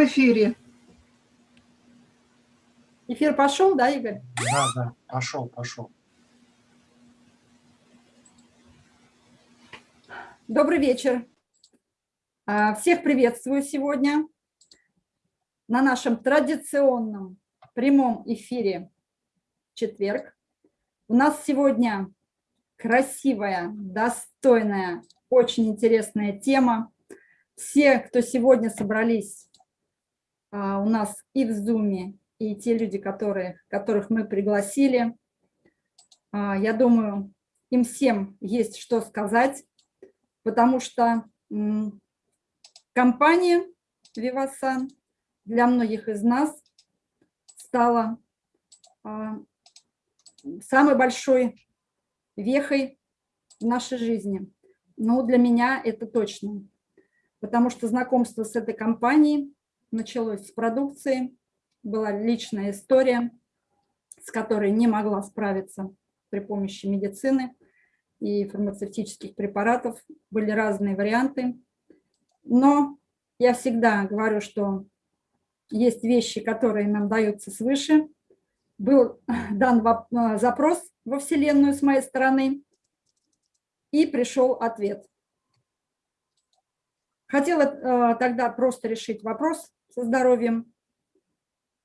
в эфире. Эфир пошел, да, Игорь? Да, да, пошел, пошел. Добрый вечер. А, всех приветствую сегодня на нашем традиционном прямом эфире четверг. У нас сегодня красивая, достойная, очень интересная тема. Все, кто сегодня собрались у нас и в Zoom, и те люди, которые, которых мы пригласили, а, я думаю, им всем есть что сказать, потому что компания Vivasan для многих из нас стала а, самой большой вехой в нашей жизни. Но для меня это точно, потому что знакомство с этой компанией началось с продукции, была личная история, с которой не могла справиться при помощи медицины и фармацевтических препаратов. Были разные варианты. Но я всегда говорю, что есть вещи, которые нам даются свыше. Был дан э, запрос во Вселенную с моей стороны, и пришел ответ. Хотела э, тогда просто решить вопрос со здоровьем,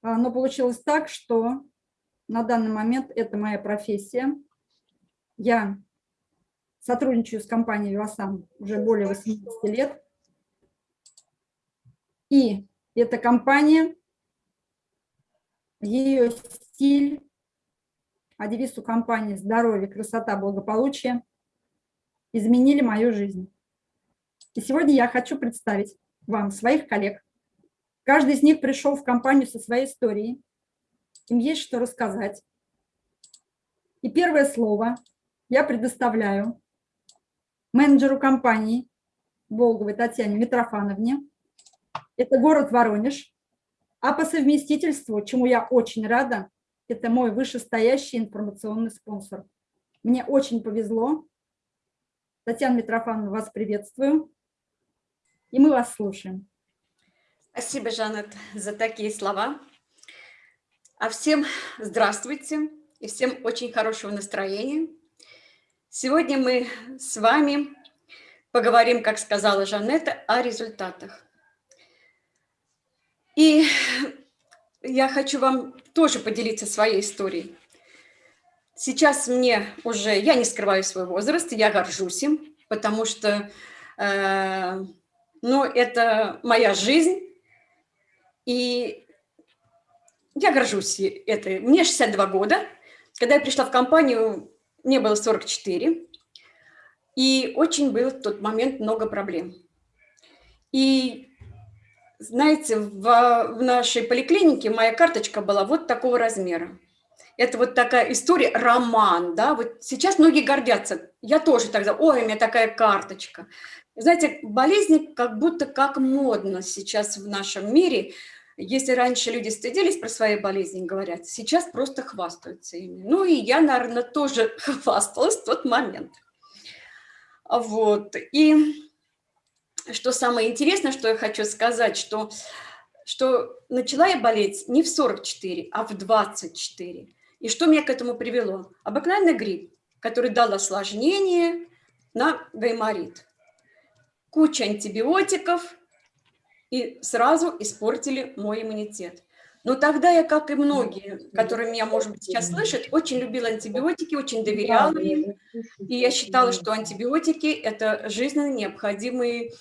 а, но получилось так, что на данный момент это моя профессия. Я сотрудничаю с компанией «Вивасан» уже более 80 лет. И эта компания, ее стиль, а девиз у компании «Здоровье, красота, благополучие» изменили мою жизнь. И сегодня я хочу представить вам своих коллег, Каждый из них пришел в компанию со своей историей. Им есть что рассказать. И первое слово я предоставляю менеджеру компании Волговой Татьяне Митрофановне. Это город Воронеж. А по совместительству, чему я очень рада, это мой вышестоящий информационный спонсор. Мне очень повезло. Татьяна Митрофановна, вас приветствую. И мы вас слушаем. Спасибо, Жанет, за такие слова. А всем здравствуйте и всем очень хорошего настроения. Сегодня мы с вами поговорим, как сказала Жанетта, о результатах. И я хочу вам тоже поделиться своей историей. Сейчас мне уже, я не скрываю свой возраст, я горжусь им, потому что э, ну, это моя жизнь, и я горжусь этой. Мне 62 года. Когда я пришла в компанию, мне было 44. И очень было в тот момент много проблем. И знаете, в, в нашей поликлинике моя карточка была вот такого размера. Это вот такая история, роман, да, вот сейчас многие гордятся. Я тоже тогда, ой, у меня такая карточка. Знаете, болезни как будто как модно сейчас в нашем мире – если раньше люди стыдились про свои болезни, говорят, сейчас просто хвастаются ими. Ну и я, наверное, тоже хвасталась в тот момент. Вот. И что самое интересное, что я хочу сказать, что, что начала я болеть не в 44, а в 24. И что меня к этому привело? Обыкновенный грипп, который дал осложнение на гайморит. Куча антибиотиков – и сразу испортили мой иммунитет. Но тогда я, как и многие, которые меня, может быть, сейчас слышат, очень любила антибиотики, очень доверяла им. И я считала, что антибиотики – это жизненно необходимые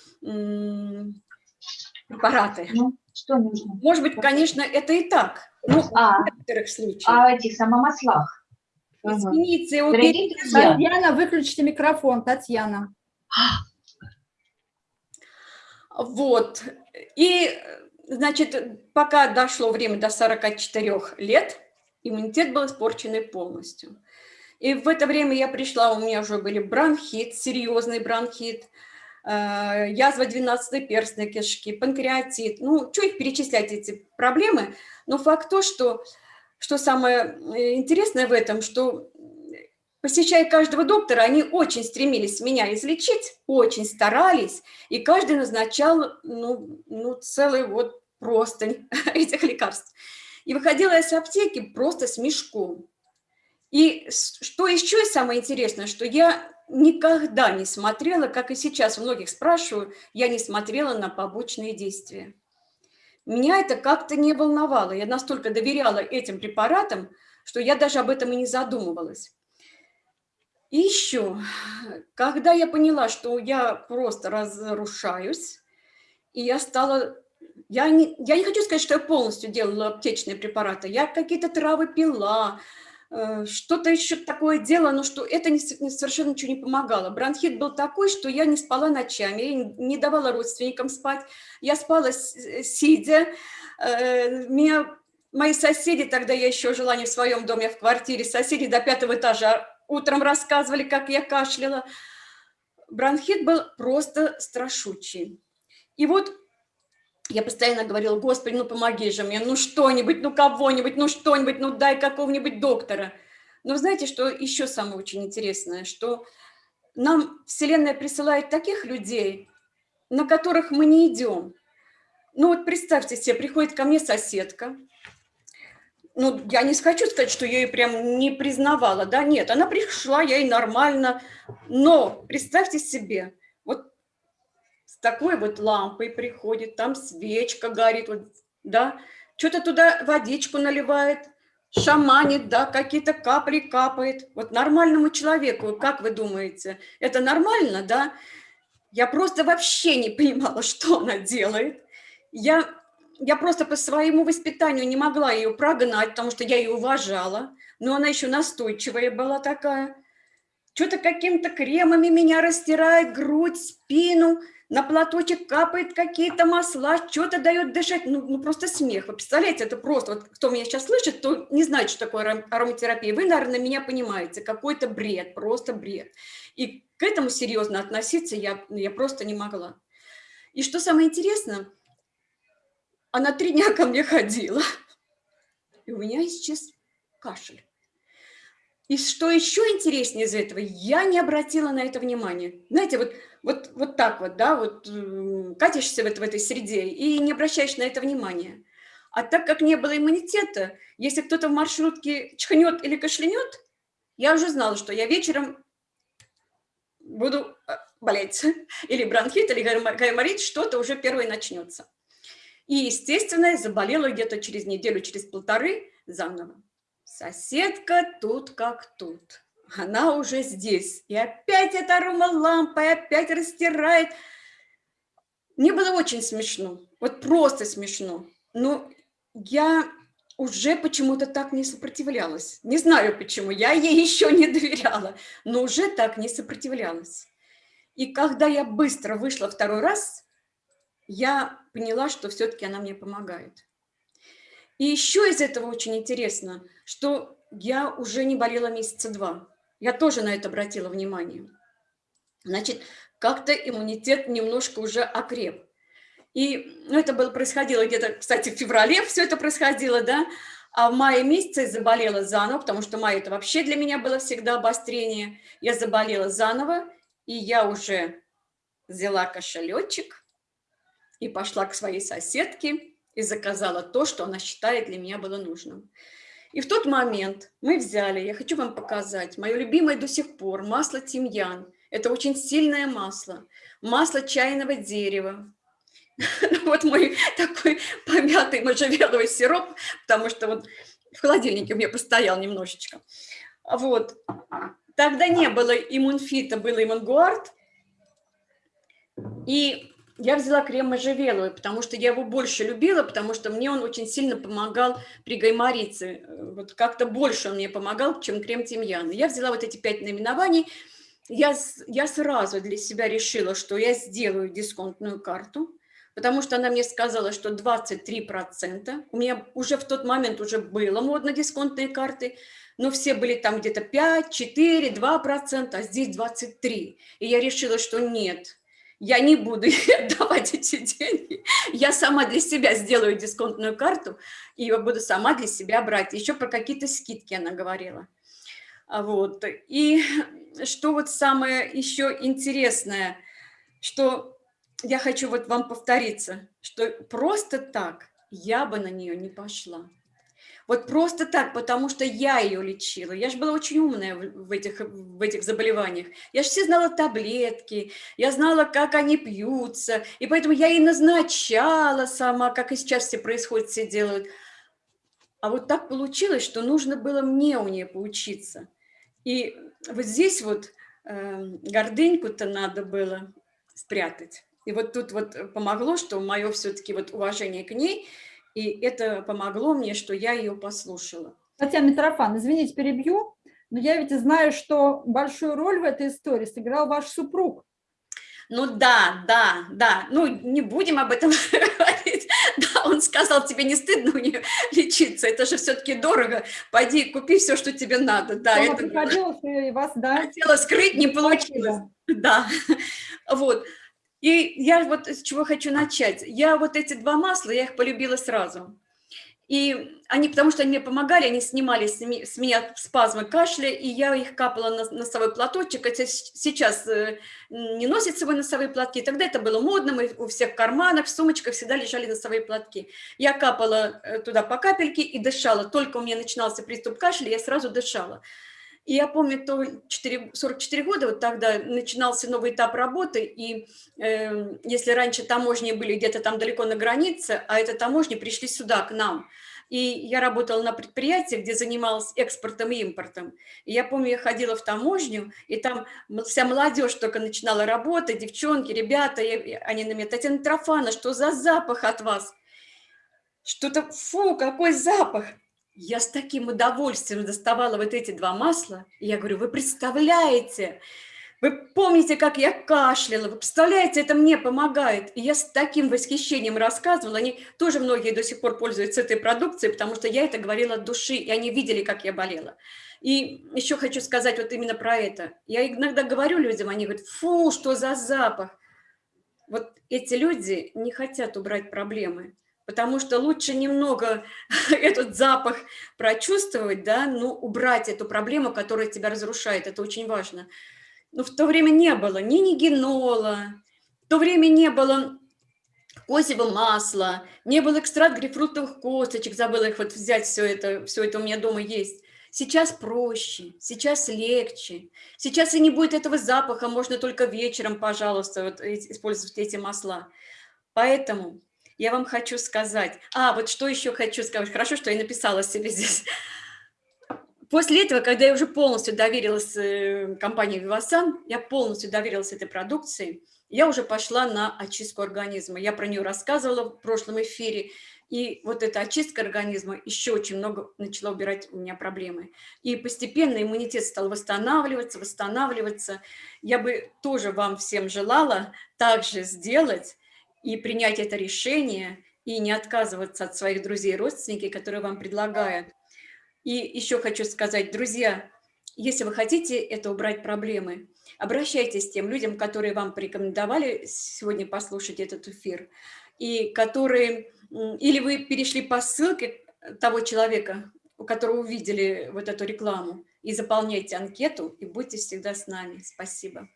препараты. Ну, что нужно? Может быть, конечно, это и так. Ну, а, в некоторых случаях. А в этих самомаслах? Извините, уберите. Татьяна, выключите микрофон, Татьяна. Вот. И, значит, пока дошло время до 44 лет, иммунитет был испорченный полностью. И в это время я пришла, у меня уже были бронхит, серьезный бронхит, э, язва 12 перстной кишки, панкреатит. Ну, что перечислять, эти проблемы? Но факт то, что, что самое э, интересное в этом, что посещая каждого доктора, они очень стремились меня излечить, очень старались, и каждый назначал ну, ну, целый вот простынь этих лекарств. И выходила я с аптеки просто с мешком. И что еще самое интересное, что я никогда не смотрела, как и сейчас многих спрашиваю, я не смотрела на побочные действия. Меня это как-то не волновало. Я настолько доверяла этим препаратам, что я даже об этом и не задумывалась. И еще, когда я поняла, что я просто разрушаюсь, и я стала... Я не, я не хочу сказать, что я полностью делала аптечные препараты. Я какие-то травы пила, э, что-то еще такое делала, но что это не, совершенно ничего не помогало. Бронхит был такой, что я не спала ночами, я не давала родственникам спать. Я спала сидя. Э, меня мои соседи, тогда я еще жила не в своем доме, а в квартире, соседи до пятого этажа утром рассказывали, как я кашляла. Бронхит был просто страшучий. И вот я постоянно говорила, Господи, ну помоги же мне, ну что-нибудь, ну кого-нибудь, ну что-нибудь, ну дай какого-нибудь доктора. Но знаете, что еще самое очень интересное, что нам Вселенная присылает таких людей, на которых мы не идем. Ну вот представьте себе, приходит ко мне соседка, ну, я не хочу сказать, что я ее прям не признавала, да, нет, она пришла, я ей нормально, но представьте себе, вот с такой вот лампой приходит, там свечка горит, вот, да, что-то туда водичку наливает, шаманит, да, какие-то капли капает. Вот нормальному человеку, как вы думаете, это нормально, да? Я просто вообще не понимала, что она делает. Я я просто по своему воспитанию не могла ее прогнать, потому что я ее уважала, но она еще настойчивая была такая. Что-то какими-то кремами меня растирает, грудь, спину, на платочек капает какие-то масла, что-то дает дышать. Ну, ну, просто смех. Вы представляете, это просто, вот кто меня сейчас слышит, то не знает, что такое ароматерапия. Вы, наверное, меня понимаете. Какой-то бред, просто бред. И к этому серьезно относиться я, я просто не могла. И что самое интересное – она три дня ко мне ходила, и у меня исчез кашель. И что еще интереснее из этого, я не обратила на это внимания. Знаете, вот, вот, вот так вот, да, вот катишься в, в этой среде и не обращаешь на это внимания. А так как не было иммунитета, если кто-то в маршрутке чхнет или кашлянет, я уже знала, что я вечером буду э, болеть. Или бронхит, или гайморит, что-то уже первое начнется. И, естественно, заболела где-то через неделю, через полторы заново. Соседка тут как тут. Она уже здесь. И опять эта аромалампа, и опять растирает. Мне было очень смешно. Вот просто смешно. Но я уже почему-то так не сопротивлялась. Не знаю почему, я ей еще не доверяла, но уже так не сопротивлялась. И когда я быстро вышла второй раз, я поняла, что все-таки она мне помогает. И еще из этого очень интересно, что я уже не болела месяца два. Я тоже на это обратила внимание. Значит, как-то иммунитет немножко уже окреп. И ну, это было, происходило где-то, кстати, в феврале все это происходило, да, а в мае месяце заболела заново, потому что май это вообще для меня было всегда обострение. Я заболела заново, и я уже взяла кошелечек, и пошла к своей соседке и заказала то, что она считает для меня было нужным. И в тот момент мы взяли, я хочу вам показать, мое любимое до сих пор масло тимьян. Это очень сильное масло. Масло чайного дерева. Вот мой такой помятый можжевеловый сироп, потому что вот в холодильнике у меня постоял немножечко. Вот. Тогда не было иммунфита, был иммунгуард. И я взяла крем можжевеловый, потому что я его больше любила, потому что мне он очень сильно помогал при гайморице. Вот как-то больше он мне помогал, чем крем тимьяна. Я взяла вот эти пять наименований. Я, я сразу для себя решила, что я сделаю дисконтную карту, потому что она мне сказала, что 23%. У меня уже в тот момент уже было модно дисконтные карты, но все были там где-то 5, 4, 2%, а здесь 23%. И я решила, что нет, я не буду отдавать эти деньги, я сама для себя сделаю дисконтную карту и буду сама для себя брать. Еще про какие-то скидки она говорила. А вот. И что вот самое еще интересное, что я хочу вот вам повториться, что просто так я бы на нее не пошла. Вот просто так, потому что я ее лечила. Я же была очень умная в этих, в этих заболеваниях. Я же все знала таблетки, я знала, как они пьются. И поэтому я и назначала сама, как и сейчас все происходит, все делают. А вот так получилось, что нужно было мне у нее поучиться. И вот здесь вот э, гордыньку-то надо было спрятать. И вот тут вот помогло, что мое все-таки вот уважение к ней – и это помогло мне, что я ее послушала. Татьяна Митрофан, извините, перебью, но я ведь знаю, что большую роль в этой истории сыграл ваш супруг. Ну да, да, да. Ну, не будем об этом говорить. Да, он сказал, тебе не стыдно у нее лечиться, это же все-таки дорого. Пойди, купи все, что тебе надо. Да, это приходилось и вас, да? Хотела скрыть, не получилось. Да, вот. И я вот с чего хочу начать. Я вот эти два масла, я их полюбила сразу. И они, потому что они мне помогали, они снимали с меня спазмы кашля, и я их капала на носовой платочек. Это сейчас э, не носят свой носовые платки. Тогда это было модно, мы у всех в карманах, в сумочках всегда лежали носовые платки. Я капала э, туда по капельке и дышала. Только у меня начинался приступ кашля, я сразу дышала. И я помню, то 4, 44 года, вот тогда начинался новый этап работы, и э, если раньше таможни были где-то там далеко на границе, а это таможни пришли сюда, к нам, и я работала на предприятии, где занималась экспортом и импортом. И я помню, я ходила в таможню, и там вся молодежь только начинала работать, девчонки, ребята, и они на меня, Татьяна Трофана, что за запах от вас? Что-то, фу, какой запах! Я с таким удовольствием доставала вот эти два масла. И я говорю, вы представляете, вы помните, как я кашляла, вы представляете, это мне помогает. И я с таким восхищением рассказывала. Они тоже многие до сих пор пользуются этой продукцией, потому что я это говорила от души, и они видели, как я болела. И еще хочу сказать вот именно про это. Я иногда говорю людям, они говорят, фу, что за запах. Вот эти люди не хотят убрать проблемы потому что лучше немного этот запах прочувствовать, да, ну, убрать эту проблему, которая тебя разрушает, это очень важно. Но в то время не было ни нигенола, в то время не было козьего масла, не было экстракт грейпфрутовых косточек, забыла их вот взять, все это, все это у меня дома есть. Сейчас проще, сейчас легче, сейчас и не будет этого запаха, можно только вечером, пожалуйста, вот, использовать эти масла. Поэтому я вам хочу сказать. А, вот что еще хочу сказать. Хорошо, что я написала себе здесь. После этого, когда я уже полностью доверилась э, компании Vivasan, я полностью доверилась этой продукции, я уже пошла на очистку организма. Я про нее рассказывала в прошлом эфире. И вот эта очистка организма еще очень много начала убирать у меня проблемы. И постепенно иммунитет стал восстанавливаться, восстанавливаться. Я бы тоже вам всем желала также сделать, и принять это решение, и не отказываться от своих друзей и родственников, которые вам предлагают. И еще хочу сказать, друзья, если вы хотите это убрать проблемы, обращайтесь к тем людям, которые вам порекомендовали сегодня послушать этот эфир, и которые, или вы перешли по ссылке того человека, у которого увидели вот эту рекламу, и заполняйте анкету, и будьте всегда с нами. Спасибо.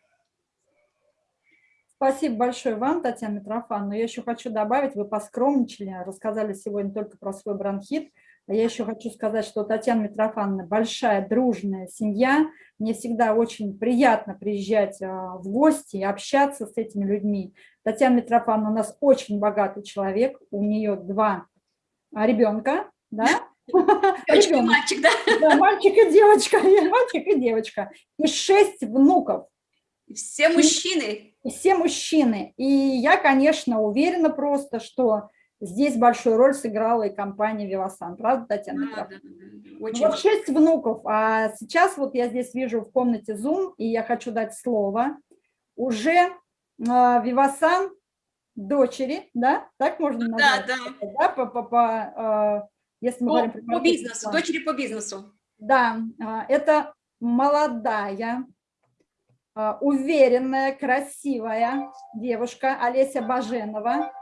Спасибо большое вам, Татьяна Митрофан. Но я еще хочу добавить, вы поскромничали, рассказали сегодня только про свой бронхит. А я еще хочу сказать, что Татьяна Митрофановна большая, дружная семья. Мне всегда очень приятно приезжать а, в гости и общаться с этими людьми. Татьяна Митрофановна у нас очень богатый человек. У нее два ребенка, да? Девочка и мальчик, да? Да, мальчик и девочка, мальчик и девочка. И шесть внуков. Все мужчины и все мужчины. И я, конечно, уверена просто, что здесь большую роль сыграла и компания «Вивасан». Правда, Татьяна? Да, да, да. Очень вот шесть внуков. А сейчас вот я здесь вижу в комнате Zoom, и я хочу дать слово. Уже э, «Вивасан» дочери, да? Так можно назвать? Да, да. да по, по, по, э, если мы по, говорим про по бизнесу, дочери по бизнесу. Да, э, это молодая а, уверенная, красивая девушка Олеся Баженова.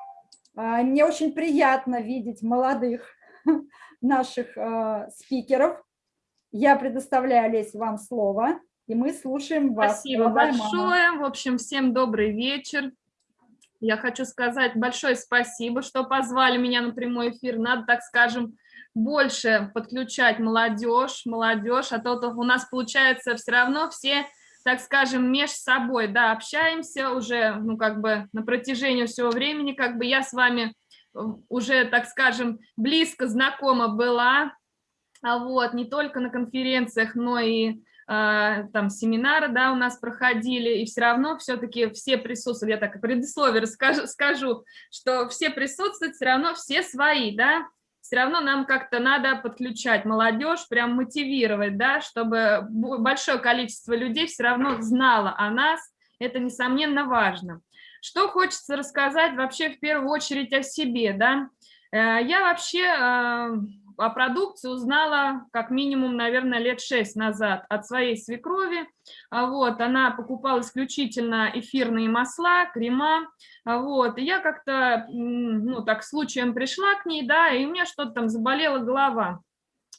А, мне очень приятно видеть молодых наших а, спикеров. Я предоставляю, Олесь, вам слово, и мы слушаем вас. Спасибо большое. В общем, всем добрый вечер. Я хочу сказать большое спасибо, что позвали меня на прямой эфир. Надо, так скажем, больше подключать молодежь, молодежь, а то у нас получается все равно все, так скажем, между собой, да, общаемся уже, ну, как бы на протяжении всего времени, как бы я с вами уже, так скажем, близко знакома была, а вот, не только на конференциях, но и а, там семинары, да, у нас проходили, и все равно все-таки все присутствуют, я так предисловие расскажу, скажу, что все присутствуют, все равно все свои, да, все равно нам как-то надо подключать молодежь, прям мотивировать, да, чтобы большое количество людей все равно знало о нас, это, несомненно, важно. Что хочется рассказать вообще в первую очередь о себе, да, э, я вообще а, о продукции узнала как минимум, наверное, лет шесть назад от своей свекрови. А вот, она покупала исключительно эфирные масла, крема. А вот, и я как-то, ну, так случаем пришла к ней, да, и у меня что-то там заболела голова.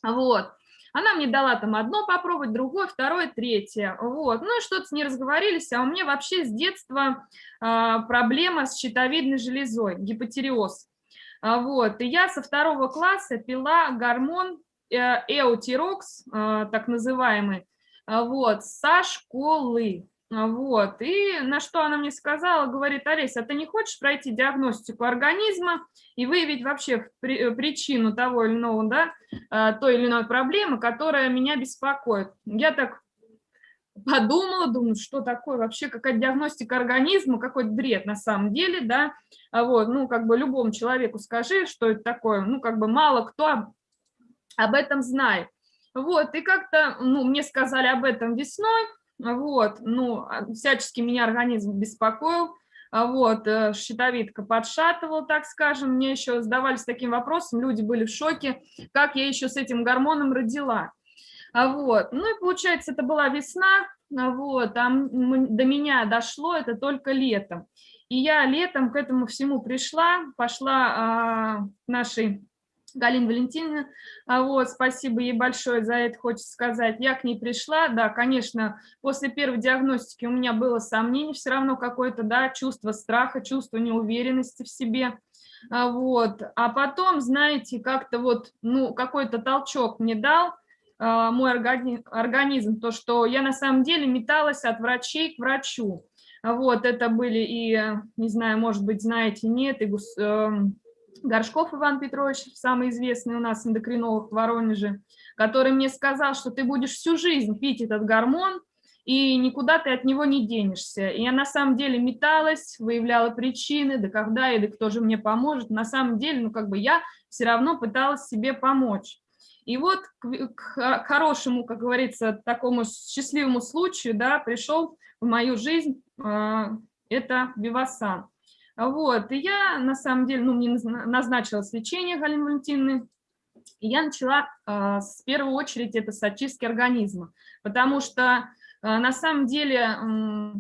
Вот. Она мне дала там одно попробовать, другое, второе, третье. Вот. Ну и что-то с ней разговорились, а у меня вообще с детства э, проблема с щитовидной железой, гипотереоз. А, вот. И я со второго класса пила гормон э, эутирокс, э, так называемый, а, вот, со школы. А, вот, и на что она мне сказала, говорит, Олеся, а ты не хочешь пройти диагностику организма и выявить вообще причину того или иного, да, той или иной проблемы, которая меня беспокоит. Я так подумала, думаю, что такое вообще, какая диагностика организма, какой-то бред на самом деле, да, а вот, ну, как бы любому человеку скажи, что это такое, ну, как бы мало кто об этом знает. Вот, и как-то, ну, мне сказали об этом весной, вот, ну, а, всячески меня организм беспокоил, а вот, э, щитовидка подшатывала, так скажем, мне еще задавались таким вопросом, люди были в шоке, как я еще с этим гормоном родила. А вот. Ну и получается, это была весна, а вот, а до меня дошло это только летом. И я летом к этому всему пришла, пошла а, нашей Галине Валентиновне, а вот, спасибо ей большое за это, хочется сказать. Я к ней пришла, да, конечно, после первой диагностики у меня было сомнение, все равно какое-то, да, чувство страха, чувство неуверенности в себе, а вот. А потом, знаете, как-то вот, ну, какой-то толчок мне дал, а, мой организм, то, что я на самом деле металась от врачей к врачу. Вот, это были и, не знаю, может быть, знаете, нет, и эм, Горшков Иван Петрович, самый известный у нас эндокринолог в Воронеже, который мне сказал, что ты будешь всю жизнь пить этот гормон, и никуда ты от него не денешься. И я на самом деле металась, выявляла причины, да когда и да кто же мне поможет. На самом деле, ну как бы я все равно пыталась себе помочь. И вот к, к хорошему, как говорится, такому счастливому случаю, да, пришел в мою жизнь э, это Вивасан. Вот, и я, на самом деле, ну, мне назначилось лечение Галины Валентиновны, и я начала э, с первой очереди это с очистки организма, потому что э, на самом деле, э,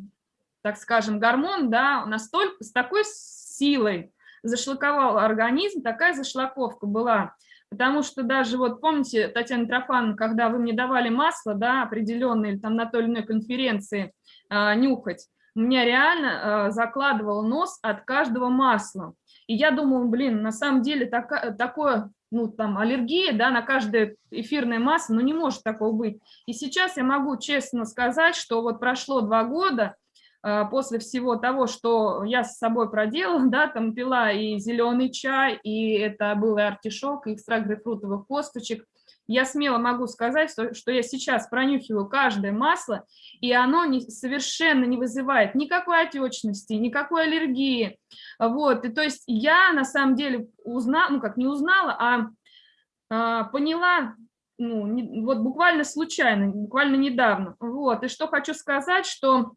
так скажем, гормон, да, настолько, с такой силой зашлаковал организм, такая зашлаковка была, Потому что даже вот помните, Татьяна Трофановна, когда вы мне давали масло, да, определенное, или там на той или иной конференции э, нюхать, у меня реально э, закладывал нос от каждого масла. И я думала, блин, на самом деле так, такое, ну там аллергия, да, на каждое эфирное масло, ну не может такого быть. И сейчас я могу честно сказать, что вот прошло два года, после всего того, что я с собой проделала, да, там пила и зеленый чай, и это был и артишок, и экстракт грейпфрутовых косточек, я смело могу сказать, что, что я сейчас пронюхиваю каждое масло, и оно не, совершенно не вызывает никакой отечности, никакой аллергии. Вот, и то есть я на самом деле узнала, ну как не узнала, а, а поняла, ну, не, вот буквально случайно, буквально недавно. Вот, и что хочу сказать, что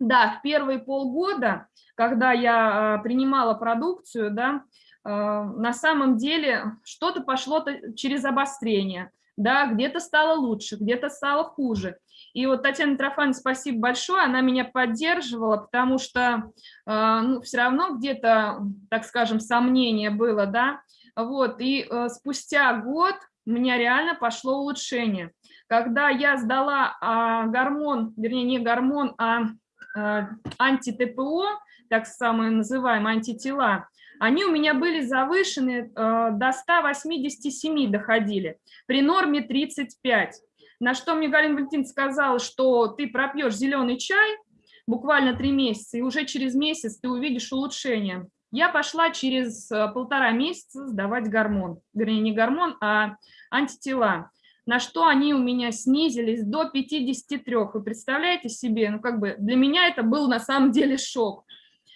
да, в первые полгода, когда я а, принимала продукцию, да, а, на самом деле что-то пошло через обострение, да, где-то стало лучше, где-то стало хуже. И вот Татьяна Трофан, спасибо большое, она меня поддерживала, потому что а, ну, все равно где-то, так скажем, сомнение было, да, вот, и спустя год у меня реально пошло улучшение. Когда я сдала гормон, вернее, не гормон, а анти-ТПО, так самые называемые антитела, они у меня были завышены э, до 187 доходили, при норме 35. На что мне Галина Валентин сказала, что ты пропьешь зеленый чай буквально три месяца, и уже через месяц ты увидишь улучшение. Я пошла через э, полтора месяца сдавать гормон, вернее не гормон, а антитела, на что они у меня снизились до 53. Вы представляете себе, ну как бы для меня это был на самом деле шок.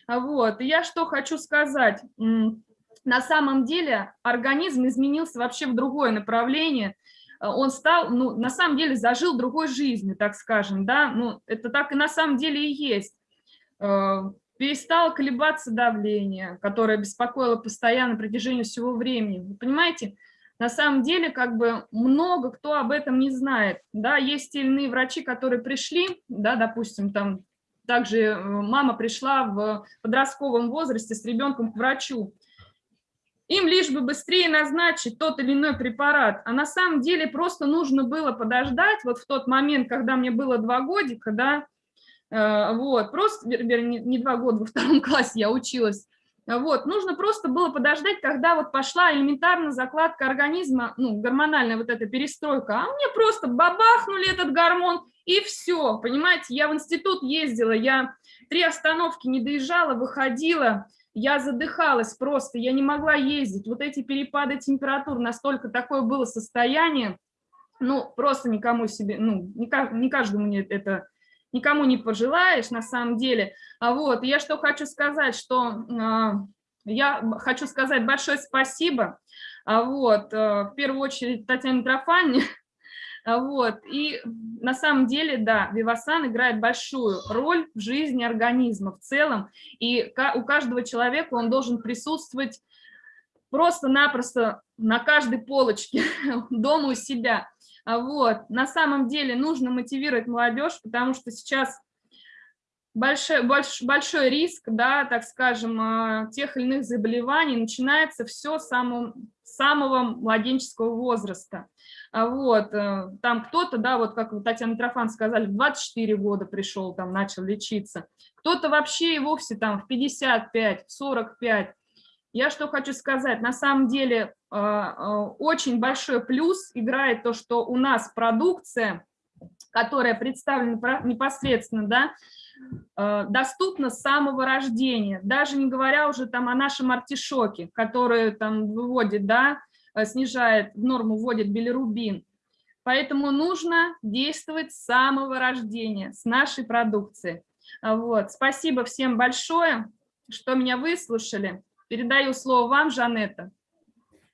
Вот, и я что хочу сказать. На самом деле организм изменился вообще в другое направление. Э, он стал, ну, на самом деле зажил другой жизнью, так скажем, да, ну, это так и на самом деле и есть. Э, перестало колебаться давление, которое беспокоило постоянно на протяжении всего времени. Вы понимаете, на самом деле, как бы много кто об этом не знает. Да, есть иные врачи, которые пришли, да, допустим, там также э, мама пришла в подростковом возрасте с ребенком к врачу. Им лишь бы быстрее назначить тот или иной препарат. А на самом деле просто нужно было подождать, вот в тот момент, когда мне было два годика, да, э, вот, просто, вернее, не два года, во втором классе я училась, вот, нужно просто было подождать, когда вот пошла элементарно закладка организма, ну, гормональная вот эта перестройка, а мне просто бабахнули этот гормон, и все, понимаете, я в институт ездила, я три остановки не доезжала, выходила, я задыхалась просто, я не могла ездить, вот эти перепады температур, настолько такое было состояние, ну, просто никому себе, ну, не, каждому это никому не пожелаешь на самом деле. А вот, я что хочу сказать, что э, я хочу сказать большое спасибо, а вот, э, в первую очередь Татьяне Трофане, а вот, и на самом деле, да, Вивасан играет большую роль в жизни организма в целом, и у каждого человека он должен присутствовать просто-напросто на каждой полочке дома у себя. А вот. На самом деле нужно мотивировать молодежь, потому что сейчас большой, больш, большой риск, да, так скажем, а, тех или иных заболеваний начинается все с самого, самого младенческого возраста. А вот, э, там кто-то, да, вот как Татьяна Трофан сказали, в 24 года пришел, там начал лечиться, кто-то вообще и вовсе там в 55, в 45. Я что хочу сказать, на самом деле а, а, очень большой плюс играет то, что у нас продукция, которая представлена непосредственно, да, а, доступна с самого рождения, даже не говоря уже там о нашем артишоке, который там выводит, да, снижает, в норму вводит билирубин. Поэтому нужно действовать с самого рождения, с нашей продукцией. Вот. Спасибо всем большое, что меня выслушали. Передаю слово вам, Жанетта.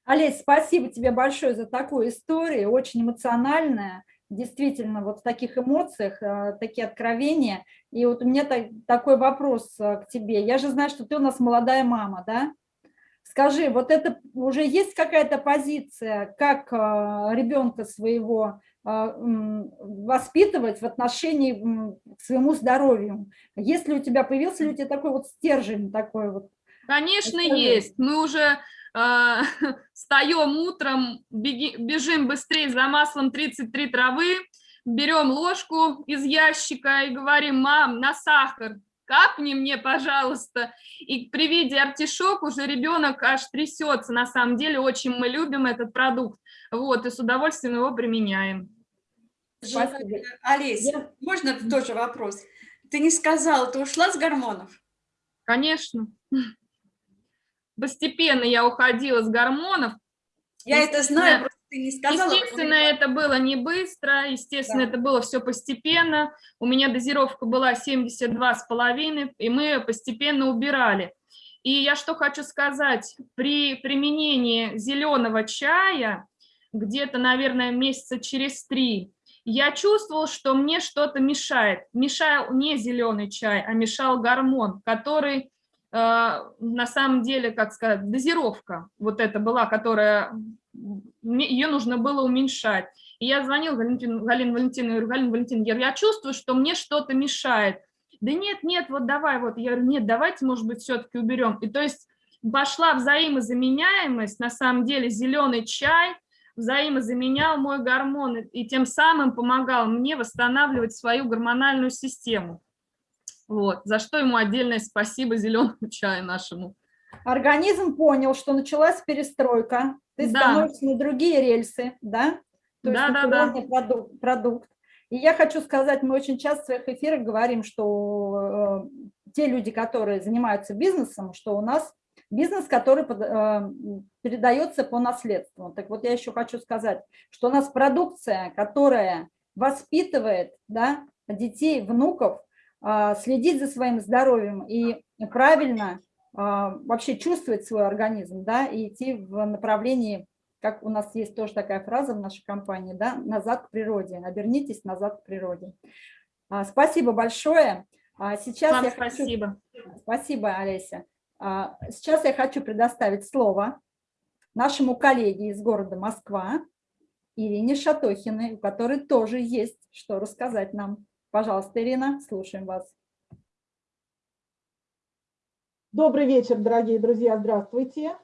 Олесь, спасибо тебе большое за такую историю, очень эмоциональная, действительно, вот в таких эмоциях, э, такие откровения. И вот у меня так, такой вопрос э, к тебе. Я же знаю, что ты у нас молодая мама, да? Скажи, вот это уже есть какая-то позиция, как э, ребенка своего воспитывать в отношении к своему здоровью? Если у тебя, появился ли у тебя такой вот стержень, такой вот Конечно, есть. Мы уже э, встаем утром, беги, бежим быстрее за маслом 33 травы, берем ложку из ящика и говорим, мам, на сахар, капни мне, пожалуйста. И при виде артишок уже ребенок аж трясется. На самом деле очень мы любим этот продукт. Вот, и с удовольствием его применяем. Спасибо. Олесь, можно тоже вопрос? Ты не сказала, ты ушла с гормонов? Конечно постепенно я уходила с гормонов. Я это знаю, просто ты не сказала. Естественно, это было не быстро, естественно, да. это было все постепенно. У меня дозировка была 72,5, и мы постепенно убирали. И я что хочу сказать, при применении зеленого чая, где-то, наверное, месяца через три, я чувствовал, что мне что-то мешает. Мешал не зеленый чай, а мешал гормон, который на самом деле, как сказать, дозировка вот эта была, которая, ее нужно было уменьшать. И я звонил Галине Галине Валентиновне, говорю, Галина Валентиновна, я, я чувствую, что мне что-то мешает. Да нет, нет, вот давай, вот, я говорю, нет, давайте, может быть, все-таки уберем. И то есть пошла взаимозаменяемость, на самом деле зеленый чай взаимозаменял мой гормон и тем самым помогал мне восстанавливать свою гормональную систему. Вот, за что ему отдельное спасибо зеленому чаю нашему. Организм понял, что началась перестройка, ты Да. становишься на другие рельсы, да? То есть Да, на да, да. продукт, продукт. И я хочу сказать, мы очень часто в своих эфирах говорим, что э, те люди, которые занимаются бизнесом, что у нас бизнес, который под- э, передается по наследству. Так вот, я еще хочу сказать, что у нас продукция, которая воспитывает да, детей, внуков, следить за своим здоровьем и правильно а, вообще чувствовать свой организм, да, и идти в направлении, как у нас есть тоже такая фраза в нашей компании, да, назад к природе, обернитесь назад к природе. А, Спасибо большое. А Сейчас Вам я хочу- спасибо. Спасибо, Олеся. А, Сейчас я хочу предоставить слово нашему коллеге из города Москва, Ирине Шатохиной, у которой тоже есть что рассказать нам. Пожалуйста, Ирина, слушаем вас. Добрый вечер, дорогие друзья, здравствуйте.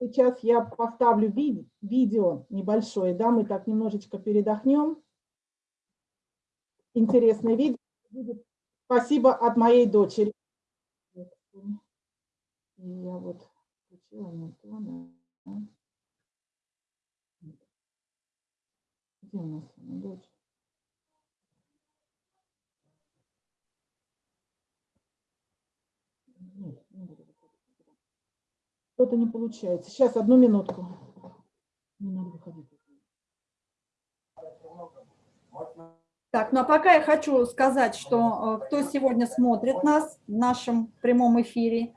Сейчас я поставлю ви- видео небольшое, да, мы так немножечко передохнем. Интересное видео. Спасибо от моей дочери. Я вот включила не то. Где у нас дочь? Нет, не буду выходить никуда. Что-то не получается. Сейчас, одну минутку. Не надо выходить. Так, ну а пока я хочу сказать, что э, кто сегодня смотрит нас в нашем прямом эфире,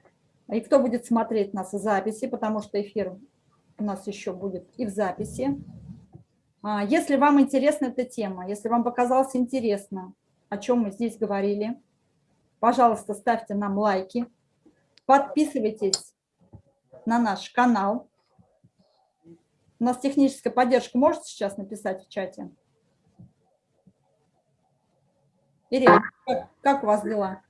и кто будет смотреть нас в записи, потому что эфир у нас еще будет и в записи. А, Если вам интересна эта тема, если вам показалось интересно, о чем мы здесь говорили, пожалуйста, ставьте нам лайки, подписывайтесь на наш канал. У нас техническая поддержка можете сейчас написать в чате? Ирина, как, у вас дела?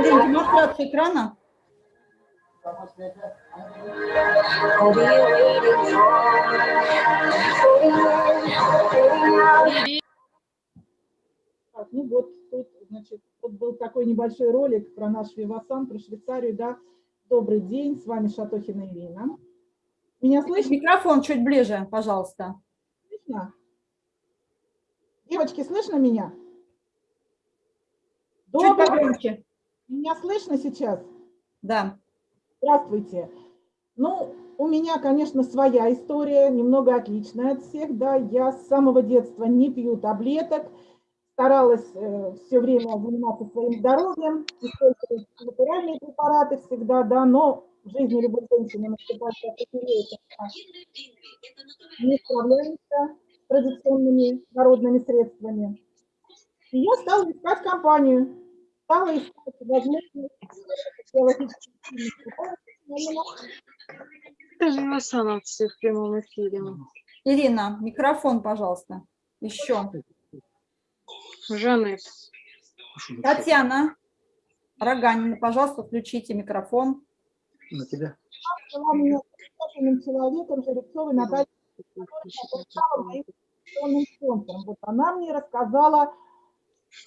Ирина, демонстрация экрана? Так, ну вот тут, значит, вот был такой небольшой ролик про наш Вивасан, про Швейцарию, да. Добрый день, с вами Шатохина Ирина. Меня слышно? Микрофон чуть ближе, пожалуйста. Слышно? Девочки, слышно меня? Чуть Добрый- погромче. Меня слышно сейчас? Да. Здравствуйте. Ну, у меня, конечно, своя история, немного отличная от всех, да. Я с самого детства не пью таблеток, старалась все время заниматься своим здоровьем, использовать натуральные препараты всегда, да, но в жизни любой женщины наступает такой период, когда не справляемся с традиционными народными средствами. И я стала искать компанию, стала искать возможность физиологических Это же Васанов все в прямом эфире. Ирина, микрофон, пожалуйста. Еще. Жанны. Татьяна Роганина, пожалуйста, включите микрофон. На тебя. человеком, Жеребцовой Натальей. Вот она мне рассказала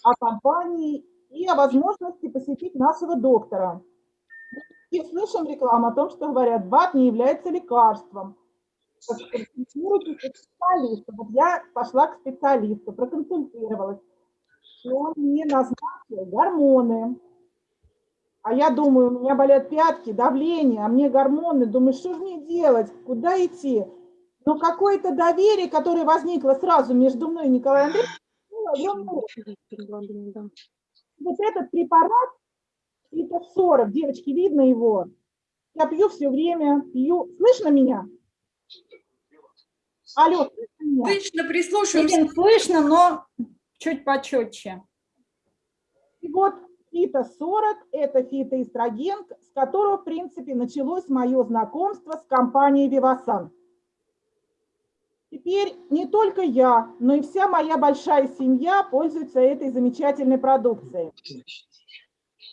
о компании и о возможности посетить нашего доктора. И слышим рекламу о том, что говорят, БАД не является лекарством. Проконсультируйтесь у специалиста. Вот я пошла к специалисту, проконсультировалась. И он мне назначил гормоны. А я думаю, у меня болят пятки, давление, а мне гормоны. Думаю, что же мне делать, куда идти? Но какое-то доверие, которое возникло сразу между мной и Николаем Андреевичем, было огромное. Да. вот этот препарат, это 40, девочки, видно его? Я пью все время, пью. Слышно меня? Алло, слышно меня? Отлично, прислушаемся. Ирина, слышно, но чуть почетче. И вот фито-40 – это фитоэстроген, с которого, в принципе, началось мое знакомство с компанией «Вивасан». Теперь не только я, но и вся моя большая семья пользуется этой замечательной продукцией.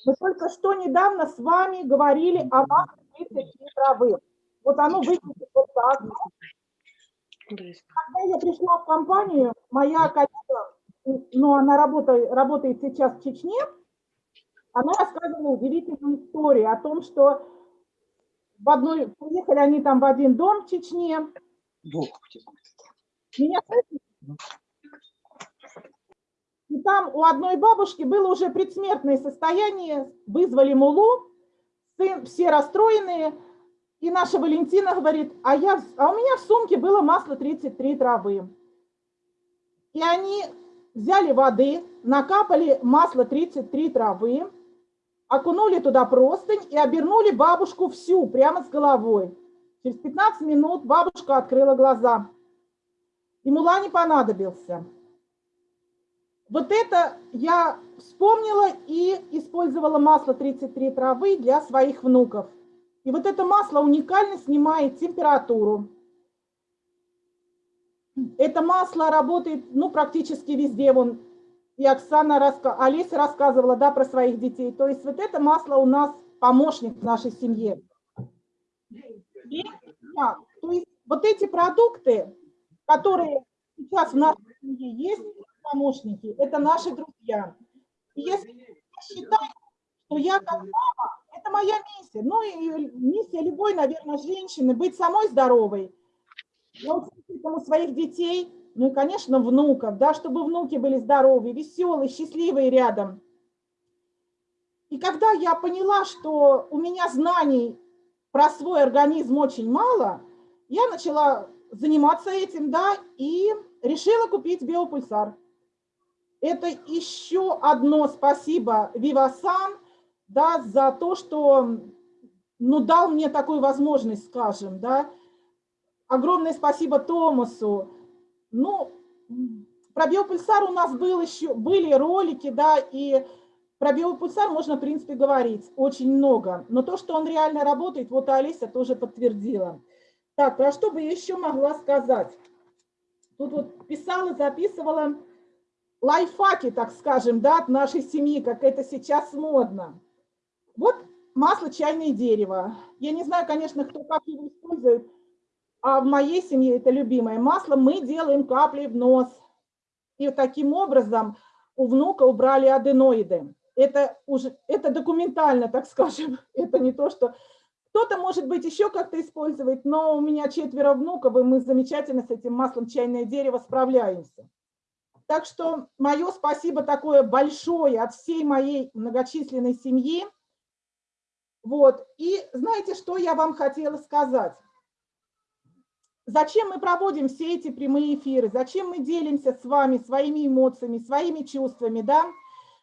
Мы только что недавно с вами говорили о 33 травы. Вот оно выглядит вот так. Когда я пришла в компанию, моя коллега, ну, она работает, работает сейчас в Чечне, она рассказывала удивительную историю о том, что в одной, приехали они там в один дом в Чечне. Меня слышите? Там у одной бабушки было уже предсмертное состояние, вызвали мулу, все расстроенные, и наша Валентина говорит, а, я, а у меня в сумке было масло 33 травы. И они взяли воды, накапали масло 33 травы, окунули туда простынь и обернули бабушку всю, прямо с головой. Через 15 минут бабушка открыла глаза. И мула не понадобился. Вот это я вспомнила и использовала масло 33 травы для своих внуков. И вот это масло уникально снимает температуру. Это масло работает ну, практически везде. Вон, и Оксана, раска... Олеся рассказывала да, про своих детей. То есть вот это масло у нас помощник в нашей семье. И, да, то есть вот эти продукты, которые сейчас в нашей семье есть, помощники, это наши друзья. И если считать, что я как мама, это моя миссия. Ну и миссия любой, наверное, женщины, быть самой здоровой. Я у своих детей, ну и, конечно, внуков, да, чтобы внуки были здоровые, веселые, счастливые рядом. И когда я поняла, что у меня знаний про свой организм очень мало, я начала заниматься этим, да, и решила купить биопульсар. Это еще одно спасибо Вивасан, да, за то, что ну, дал мне такую возможность, скажем, да. Огромное спасибо Томасу. Ну, про биопульсар у нас был еще, были ролики, да, и про биопульсар можно, в принципе, говорить очень много. Но то, что он реально работает, вот Алиса тоже подтвердила. Так, про что бы еще могла сказать? Тут вот писала, записывала лайфхаки, так скажем, да, от нашей семьи, как это сейчас модно. Вот масло чайное дерево. Я не знаю, конечно, кто как его использует, а в моей семье это любимое масло. Мы делаем капли в нос. И таким образом у внука убрали аденоиды. Это, уже, это документально, так скажем. Это не то, что... Кто-то, может быть, еще как-то использует, но у меня четверо внуков, и мы замечательно с этим маслом чайное дерево справляемся. Так что мое спасибо такое большое от всей моей многочисленной семьи. Вот. И знаете, что я вам хотела сказать? Зачем мы проводим все эти прямые эфиры? Зачем мы делимся с вами своими эмоциями, своими чувствами? Да?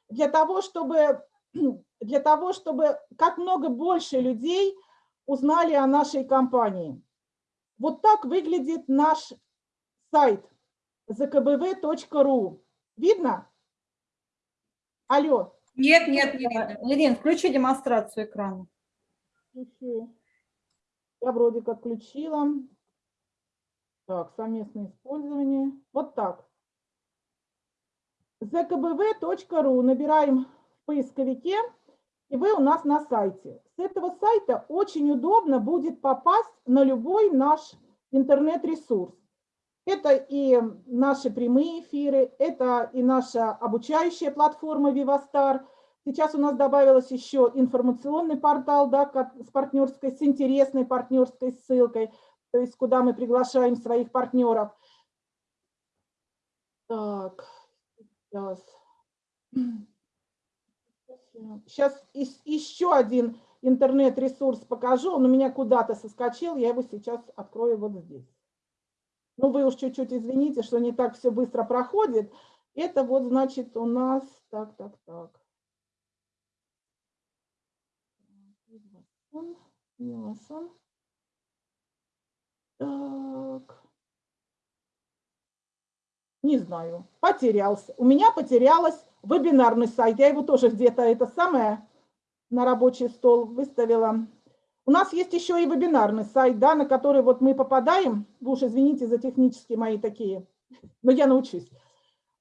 Для, того, чтобы, для того, чтобы как много больше людей узнали о нашей компании. Вот так выглядит наш сайт zkbv.ru. Видно? Алло. Нет, нет, не видно. Ирин, включи демонстрацию экрана. Включу. Я вроде как включила. Так, совместное использование. Вот так. zkbv.ru набираем в поисковике, и вы у нас на сайте. С этого сайта очень удобно будет попасть на любой наш интернет-ресурс. Это и наши прямые эфиры, это и наша обучающая платформа Vivastar. Сейчас у нас добавилось еще информационный портал да, с партнерской, с интересной партнерской ссылкой, то есть куда мы приглашаем своих партнеров. Так, сейчас. Сейчас еще один интернет-ресурс покажу, он у меня куда-то соскочил, я его сейчас открою вот здесь. Ну, вы уж чуть-чуть извините, что не так все быстро проходит. Это вот, значит, у нас... Так, так, так. Так. Не знаю, потерялся. У меня потерялась вебинарный сайт. Я его тоже где-то это самое на рабочий стол выставила. У нас есть еще и вебинарный сайт, да, на который вот мы попадаем. Вы уж извините за технические мои такие, но я научусь.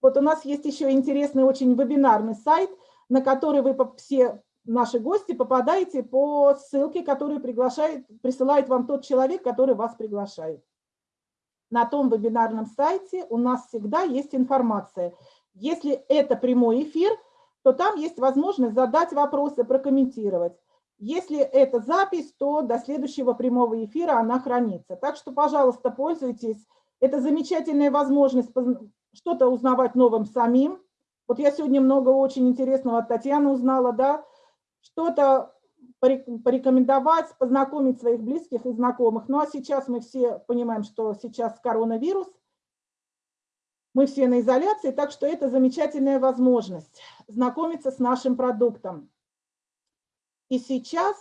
Вот у нас есть еще интересный очень вебинарный сайт, на который вы все наши гости, попадаете по ссылке, которую приглашает, присылает вам тот человек, который вас приглашает. На том вебинарном сайте у нас всегда есть информация. Если это прямой эфир, то там есть возможность задать вопросы, прокомментировать. Если это запись, то до следующего прямого эфира она хранится. Так что, пожалуйста, пользуйтесь. Это замечательная возможность что-то узнавать новым самим. Вот я сегодня много очень интересного от Татьяны узнала, да, что-то порекомендовать, познакомить своих близких и знакомых. Ну а сейчас мы все понимаем, что сейчас коронавирус, мы все на изоляции, так что это замечательная возможность знакомиться с нашим продуктом. И сейчас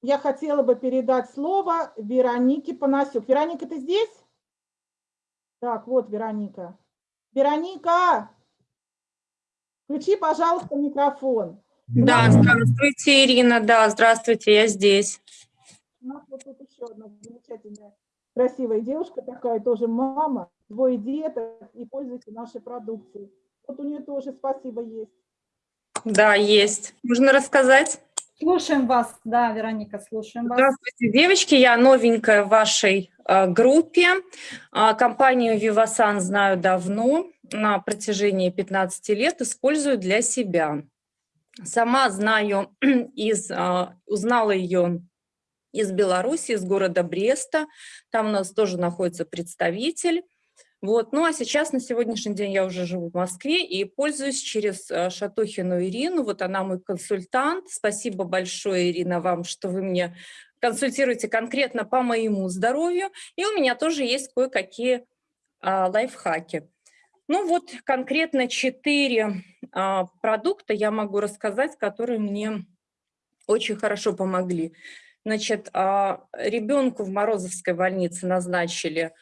я хотела бы передать слово Веронике Панасюк. Вероника, ты здесь? Так, вот Вероника. Вероника, включи, пожалуйста, микрофон. Да, здравствуйте, Ирина, да, здравствуйте, я здесь. У нас вот тут еще одна замечательная, красивая девушка такая, тоже мама, двое деток, и пользуется нашей продукцией. Вот у нее тоже спасибо есть. Да, есть. Можно рассказать? Слушаем вас, да, Вероника, слушаем вас. Здравствуйте, девочки, я новенькая в вашей э, группе. Э, компанию Vivasan знаю давно, на протяжении 15 лет использую для себя. Сама знаю, из, а, узнала ее из Беларуси, из города Бреста. Там у нас тоже находится представитель. Вот. Ну а сейчас, на сегодняшний день, я уже живу в Москве и пользуюсь через а, Шатохину Ирину. Вот она мой консультант. Спасибо большое, Ирина, вам, что вы мне консультируете конкретно по моему здоровью. И у меня тоже есть кое-какие а, лайфхаки. Ну вот конкретно четыре а, продукта я могу рассказать, которые мне очень хорошо помогли. Значит, а, ребенку в Морозовской больнице назначили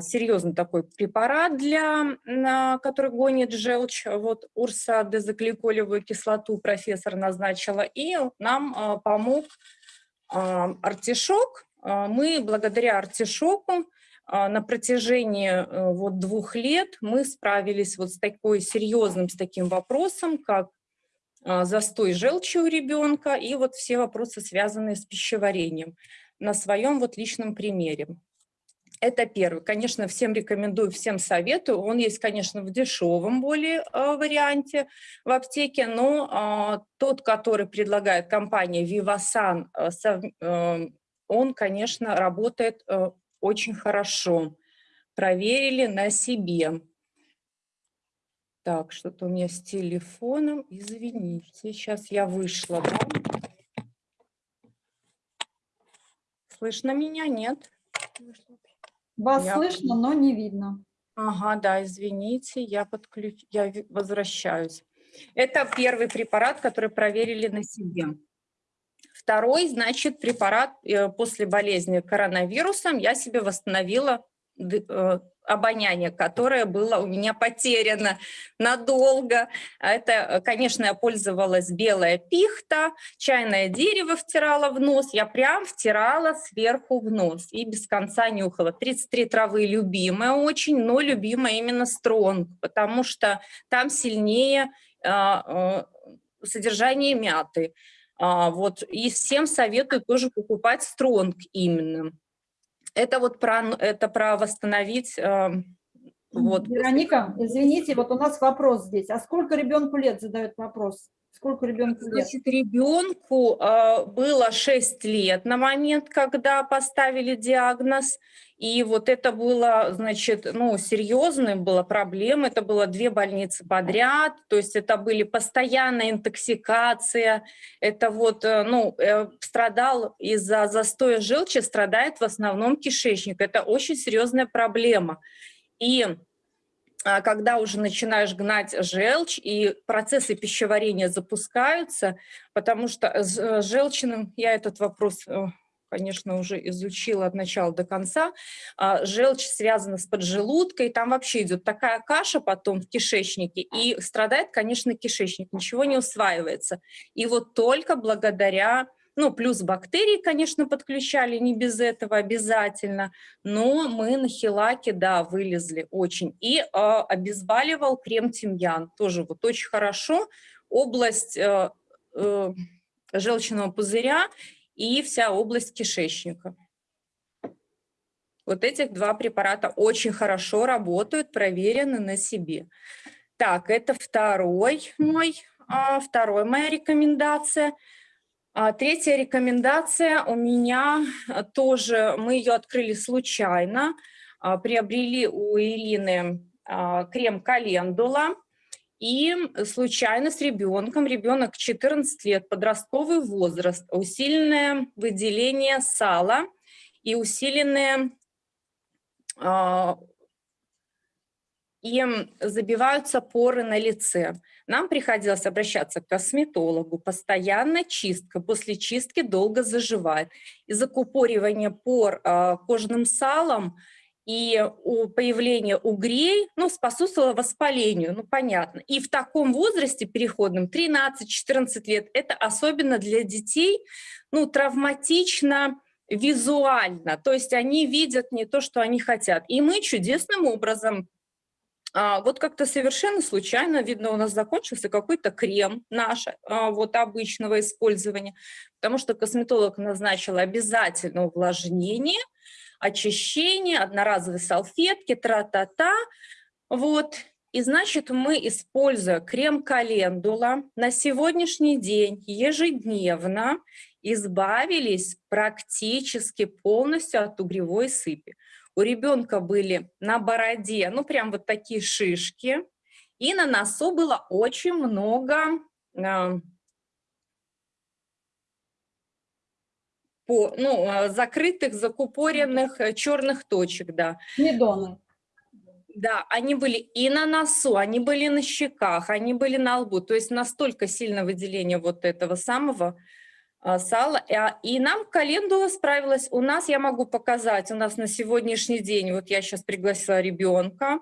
серьезный такой препарат, для, который гонит желчь. Вот урса дезокликолевую кислоту профессор назначила, и нам а, помог а, артишок. А, мы благодаря артишоку а, на протяжении э, вот двух лет мы справились вот с такой серьезным, с таким вопросом, как а, застой желчи у ребенка и вот все вопросы, связанные с пищеварением на своем вот личном примере. Это первый. Конечно, всем рекомендую, всем советую. Он есть, конечно, в дешевом более э, варианте в аптеке, но э, тот, который предлагает компания Vivasan, э, он, конечно, работает очень хорошо. Проверили на себе. Так, что-то у меня с телефоном. Извините, сейчас я вышла. Да? Слышно меня? Нет? Вас я... слышно, но не видно. Ага, да, извините, я, подключ... я возвращаюсь. Это первый препарат, который проверили на себе. Второй, значит, препарат э, после болезни коронавирусом я себе восстановила э, обоняние, которое было у меня потеряно надолго. Это, конечно, я пользовалась белая пихта, чайное дерево втирала в нос, я прям втирала сверху в нос и без конца нюхала. 33 травы любимая очень, но любимая именно стронг, потому что там сильнее а, содержание мяты. А, вот, и всем советую тоже покупать стронг именно. Это вот про, это про восстановить... А, вот. Вероника, извините, вот у нас вопрос здесь. А сколько ребенку лет задает вопрос? Сколько ребенку лет? Значит, ребенку э, было 6 лет на момент, когда поставили диагноз. И вот это было, значит, ну, серьезной была проблема. Это было две больницы подряд. То есть это были постоянная интоксикация. Это вот, э, ну, э, страдал из-за застоя желчи, страдает в основном кишечник. Это очень серьезная проблема. И а, когда уже начинаешь гнать желчь, и процессы пищеварения запускаются, потому что с э, желчным, я этот вопрос, конечно, уже изучила от начала до конца, а, желчь связана с поджелудкой, там вообще идет такая каша потом в кишечнике, и страдает, конечно, кишечник, ничего не усваивается. И вот только благодаря ну, плюс бактерии, конечно, подключали, не без этого обязательно, но мы на хилаке, да, вылезли очень. И э, обезболивал крем тимьян, тоже вот очень хорошо. Область э, э, желчного пузыря и вся область кишечника. Вот этих два препарата очень хорошо работают, проверены на себе. Так, это второй мой, а, второй моя рекомендация. А, третья рекомендация у меня тоже, мы ее открыли случайно, а, приобрели у Ирины крем календула, и случайно с ребенком, ребенок 14 лет, подростковый возраст, усиленное выделение сала и усиленное а, им забиваются поры на лице. Нам приходилось обращаться к косметологу. Постоянно чистка. После чистки долго заживает. Из-за купоривания пор э, кожным салом и у появления угрей ну, способствовало воспалению, ну понятно. И в таком возрасте переходном, 13-14 лет, это особенно для детей ну, травматично, визуально, то есть они видят не то, что они хотят. И мы чудесным образом, а, вот как-то совершенно случайно, видно, у нас закончился какой-то крем наш, а, вот обычного использования, потому что косметолог назначил обязательно увлажнение, очищение, одноразовые салфетки, тра-та-та, вот. И значит, мы, используя крем календула, на сегодняшний день ежедневно избавились практически полностью от угревой сыпи. У ребенка были на бороде, ну прям вот такие шишки, и на носу было очень много по, ну, э, закрытых, закупоренных э, черных точек, да. Медоны. Да, они были и на носу, они были на щеках, они были на лбу. То есть настолько сильно выделение вот этого самого а, сала. А, и нам календула справилась. У нас, я могу показать, у нас на сегодняшний день, вот я сейчас пригласила ребенка,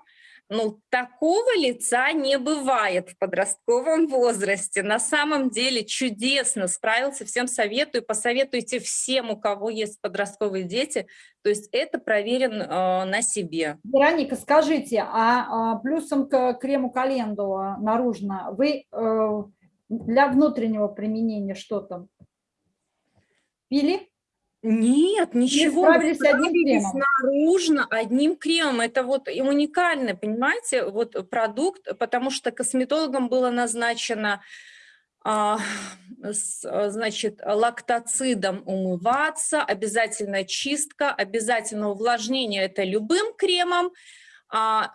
ну, такого лица не бывает в подростковом возрасте. На самом деле чудесно справился, всем советую, посоветуйте всем, у кого есть подростковые дети. То есть это проверен э, на себе. Вероника, скажите, а, а плюсом к крему календула наружно вы э, для внутреннего применения что там пили? Нет, ничего. справились одним кремом? Наружно одним кремом. Это вот уникальный, понимаете, вот продукт, потому что косметологам было назначено а, с, значит, лактоцидом умываться, обязательно чистка, обязательно увлажнение это любым кремом, а,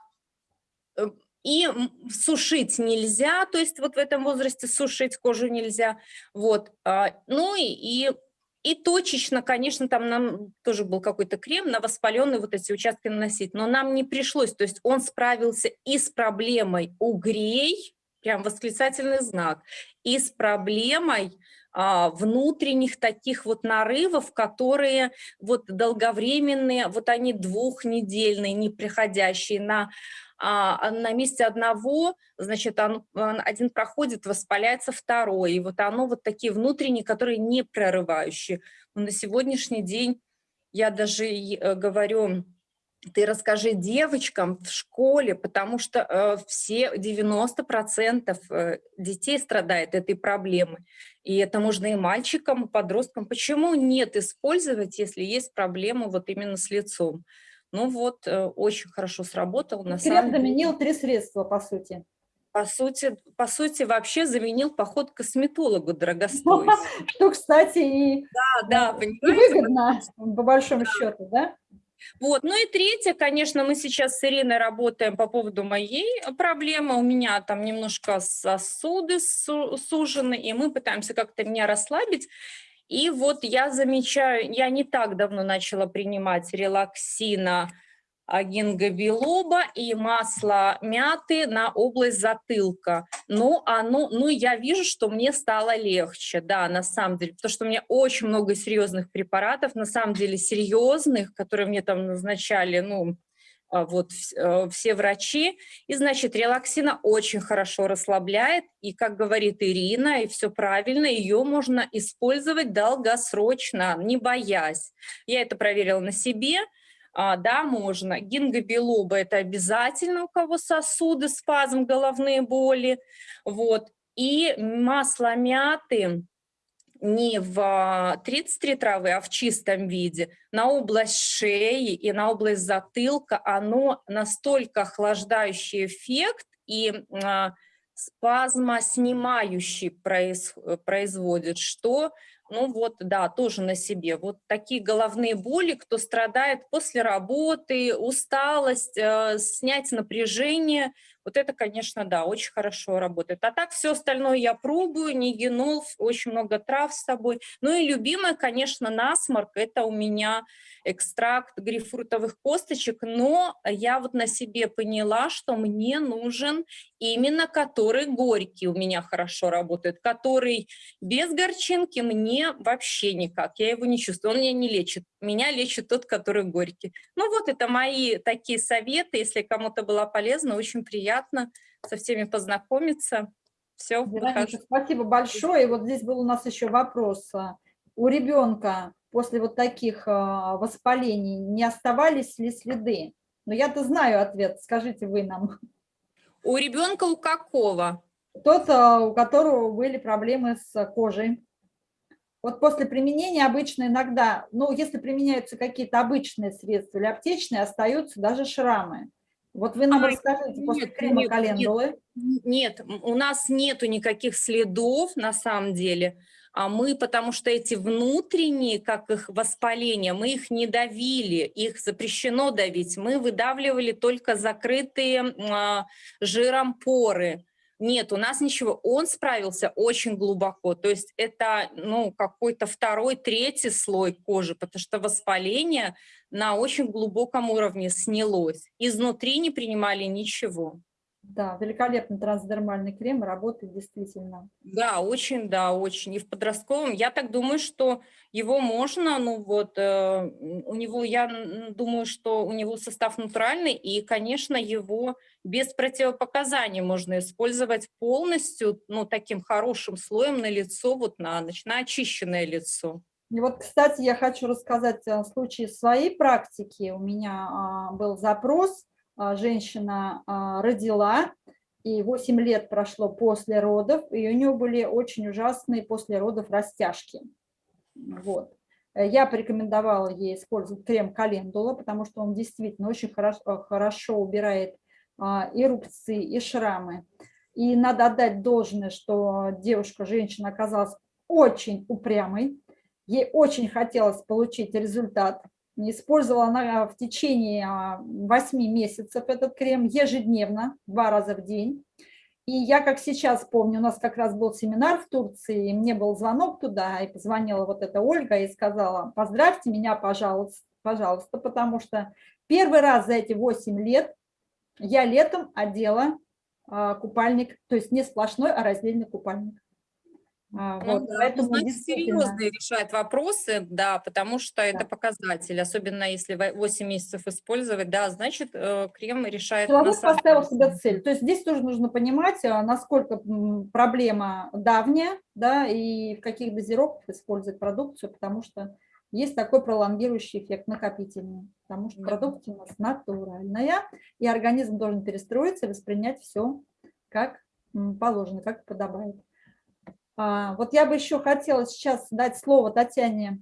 и сушить нельзя, то есть вот в этом возрасте сушить кожу нельзя, вот, а, ну и, и и точечно, конечно, там нам тоже был какой-то крем на воспаленные вот эти участки наносить, но нам не пришлось. То есть он справился и с проблемой угрей, прям восклицательный знак, и с проблемой а, внутренних таких вот нарывов, которые вот долговременные, вот они двухнедельные, не приходящие на на месте одного, значит, один проходит, воспаляется второй. И вот оно вот такие внутренние, которые не прорывающие. Но на сегодняшний день я даже э, говорю, ты расскажи девочкам в школе, потому что э, все 90% э, детей страдает этой проблемой. И это можно и мальчикам, и подросткам. Почему нет использовать, если есть проблема вот именно с лицом? Ну вот, э, очень хорошо сработал. На Крем самом заменил три средства, по сути. По сути, по сути, вообще заменил поход к косметологу дорогостоящий. Что, кстати, и, Да, да, и выгодно, по большому счету, да? Вот, ну и третье, конечно, мы сейчас с Ириной работаем по поводу моей проблемы. У меня там немножко сосуды су- сужены, и мы пытаемся как-то меня расслабить. И вот я замечаю, я не так давно начала принимать релаксина, гингобилоба и масло мяты на область затылка. Ну, оно, ну, я вижу, что мне стало легче, да, на самом деле, потому что у меня очень много серьезных препаратов, на самом деле серьезных, которые мне там назначали, ну, а, вот э, все врачи. И, значит, релаксина очень хорошо расслабляет, и, как говорит Ирина, и все правильно, ее можно использовать долгосрочно, не боясь. Я это проверила на себе, а, да, можно. Гингобилоба – это обязательно у кого сосуды, спазм, головные боли. Вот. И масло мяты не в 33 травы, а в чистом виде, на область шеи и на область затылка, оно настолько охлаждающий эффект и а, спазмоснимающий произ, производит, что ну вот, да, тоже на себе. Вот такие головные боли, кто страдает после работы, усталость, э, снять напряжение, вот это, конечно, да, очень хорошо работает. А так все остальное я пробую, не генол, очень много трав с собой. Ну и любимое, конечно, насморк, это у меня экстракт грейпфрутовых косточек, но я вот на себе поняла, что мне нужен именно который горький у меня хорошо работает, который без горчинки мне вообще никак, я его не чувствую, он меня не лечит, меня лечит тот, который горький. Ну вот это мои такие советы, если кому-то было полезно, очень приятно со всеми познакомиться. Все, Вероника, спасибо большое. И вот здесь был у нас еще вопрос. У ребенка после вот таких а, воспалений не оставались ли следы? Но я-то знаю ответ, скажите вы нам. У ребенка у какого? Тот, а, у которого были проблемы с кожей. Вот после применения обычно иногда, ну, если применяются какие-то обычные средства или аптечные, остаются даже шрамы. Вот вы нам а, расскажите, после нет, крема нет, календулы. Нет, нет, у нас нету никаких следов на самом деле. А мы, потому что эти внутренние, как их воспаления, мы их не давили, их запрещено давить. Мы выдавливали только закрытые а, жиром поры. Нет, у нас ничего. Он справился очень глубоко. То есть это ну, какой-то второй, третий слой кожи, потому что воспаление на очень глубоком уровне снялось. Изнутри не принимали ничего. Да, великолепный трансдермальный крем, работает действительно. Да, очень, да, очень. И в подростковом, я так думаю, что его можно, ну вот, э, у него, я думаю, что у него состав натуральный, и, конечно, его без противопоказаний можно использовать полностью, ну, таким хорошим слоем на лицо, вот на, на очищенное лицо. И вот, кстати, я хочу рассказать о случае своей практики. У меня а, был запрос – женщина а, родила, и 8 лет прошло после родов, и у нее были очень ужасные после родов растяжки. Вот. Я порекомендовала ей использовать крем календула, потому что он действительно очень хорошо, хорошо убирает а, и рубцы, и шрамы. И надо отдать должное, что девушка, женщина оказалась очень упрямой. Ей очень хотелось получить результат Использовала она в течение 8 а, месяцев этот крем ежедневно, два раза в день. И я, как сейчас помню, у нас как раз был семинар в Турции, и мне был звонок туда, и позвонила вот эта Ольга и сказала, поздравьте меня, пожалуйста, пожалуйста, потому что первый раз за эти 8 лет я летом одела а, купальник, то есть не сплошной, а раздельный купальник. А, ну, вот, да, поэтому значит, действительно... серьезные решает вопросы, да, потому что да. это показатель, особенно если 8 месяцев использовать, да, значит, э, крем решает... Человек поставил себе цель, то есть здесь тоже нужно понимать, а, насколько проблема давняя, да, и в каких дозировках использовать продукцию, потому что есть такой пролонгирующий эффект накопительный, потому что продукция у нас натуральная, и организм должен перестроиться воспринять все как положено, как подобает. А, вот я бы еще хотела сейчас дать слово Татьяне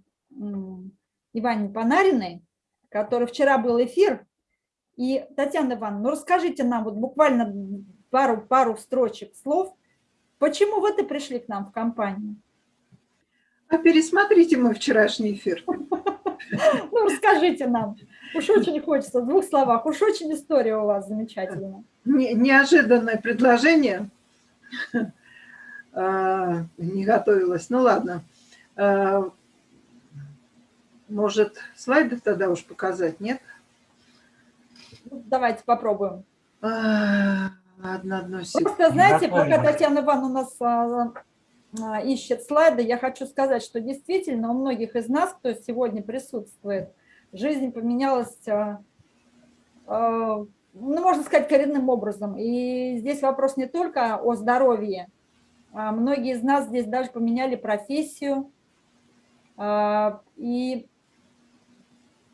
Иване Панариной, который вчера был эфир. И, Татьяна Ивановна, ну расскажите нам вот буквально пару, пару строчек слов, почему вы-то пришли к нам в компанию? А пересмотрите мой вчерашний эфир. Ну, расскажите нам. Уж очень хочется, в двух словах. Уж очень история у вас замечательная. Неожиданное предложение. А, не готовилась. Ну ладно. А, может, слайды тогда уж показать, нет? Ну, давайте попробуем. А, одна, одну секунду. Просто, знаете, пока Татьяна Ивановна у нас ищет слайды, я хочу сказать, что действительно у многих из нас, кто сегодня присутствует, жизнь поменялась, ну, можно сказать, коренным образом. И здесь вопрос не только о здоровье, а, многие из нас здесь даже поменяли профессию а, и,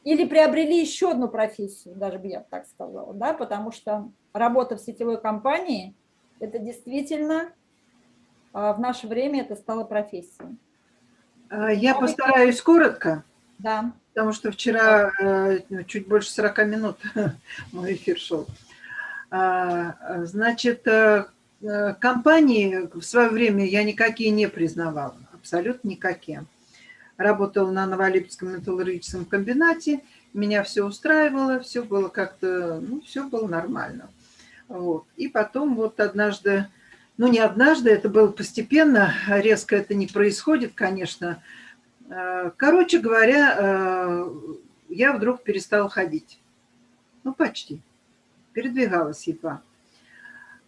или приобрели еще одну профессию, даже бы я так сказала, да, потому что работа в сетевой компании – это действительно а, в наше время это стало профессией. А, Я постараюсь коротко, Да. потому что вчера э, ну, чуть больше 40 минут мой эфир шел. А, Значит, э, компании в свое время я никакие не признавала, абсолютно никакие. Работала на Новолипецком металлургическом комбинате, меня все устраивало, все было как-то, ну, все было нормально. Вот. И потом вот однажды, ну, не однажды, это было постепенно, резко это не происходит, конечно. Э, Короче говоря, э, я вдруг перестала ходить. Ну, почти. Передвигалась едва.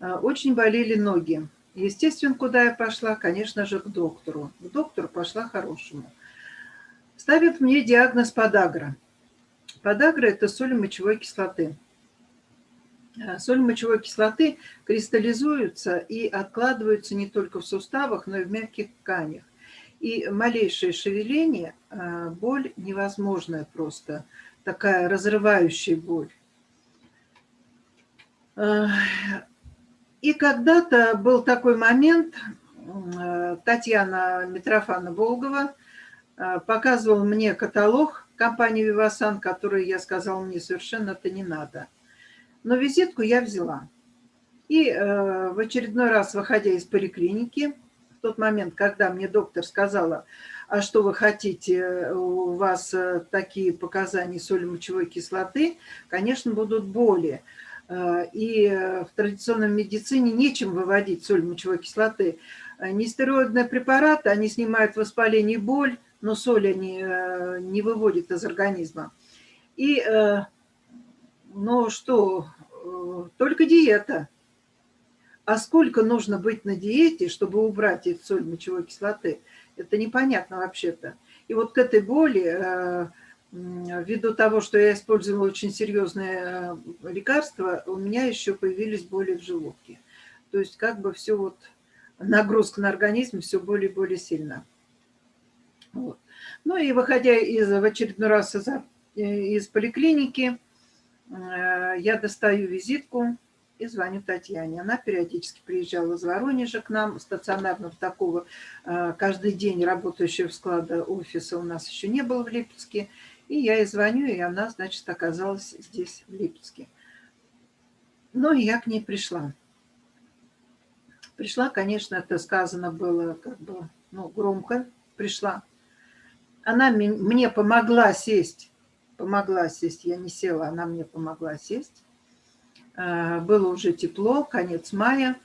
Э, Очень болели ноги. Естественно, куда я пошла? Конечно же, к доктору. К доктору пошла хорошему. Ставят мне диагноз подагра. Подагра – это соль мочевой кислоты. Э, Соль мочевой кислоты кристаллизуются и откладываются не только в суставах, но и в мягких тканях. И малейшее шевеление, э, боль невозможная просто, такая разрывающая боль. И когда-то был такой момент, э, Татьяна Митрофана-Волгова э, показывала мне каталог компании «Вивасан», который я сказала, мне совершенно это не надо. Но визитку я взяла. И э, в очередной раз, выходя из поликлиники, в тот момент, когда мне доктор сказала, а что вы хотите, у вас такие показания соли мочевой кислоты, конечно, будут боли. Э, И в традиционной медицине нечем выводить соль мочевой кислоты. Э, Нестероидные препараты, они снимают воспаление и боль, но соль они э, не выводят из организма. И, э, ну что, э, только диета. А сколько нужно быть на диете, чтобы убрать эту соль мочевой кислоты? Это непонятно вообще-то. И вот к этой боли, э, ввиду того, что я использовала очень серьезные э, лекарства, у меня еще появились боли в желудке. То есть как бы все вот, нагрузка на организм все более и более сильна. Вот. Ну и выходя из, в очередной раз из, э, из поликлиники, э, я достаю визитку и звоню Татьяне. Она периодически приезжала из Воронежа к нам, стационарно в такого каждый день работающего склада офиса у нас еще не было в Липецке. И я ей звоню, и она, значит, оказалась здесь, в Липецке. Ну, и я к ней пришла. Пришла, конечно, это сказано было как бы, ну, громко, пришла. Она мне помогла сесть, помогла сесть, я не села, она мне помогла сесть. Э, Было уже тепло, конец мая,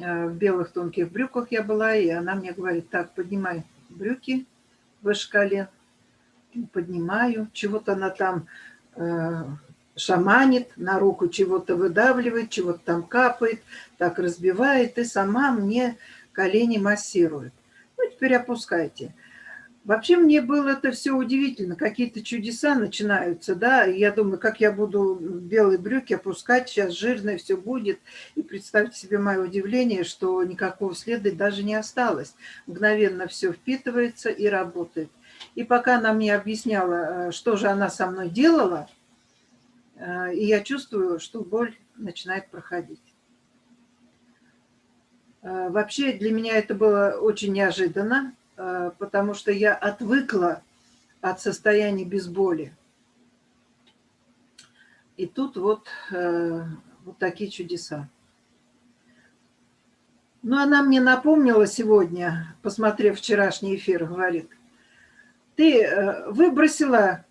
Э, в белых тонких брюках я была, и она мне говорит, так, поднимай брюки выше колен. Поднимаю, чего-то она там э, шаманит, на руку чего-то выдавливает, чего-то там капает, так разбивает, и сама мне колени массирует. Ну, теперь опускайте. Вообще мне было это все удивительно, какие-то чудеса начинаются, да, я думаю, как я буду белые брюки опускать, сейчас жирное все будет, и представьте себе мое удивление, что никакого следа даже не осталось, мгновенно все впитывается и работает. И пока она мне объясняла, э, что же она со мной делала, э, и я чувствую, что боль начинает проходить. Э, Вообще для меня это было очень неожиданно, потому что я отвыкла от состояния без боли. И тут вот, вот такие чудеса. Но она мне напомнила сегодня, посмотрев вчерашний эфир, говорит, ты э, выбросила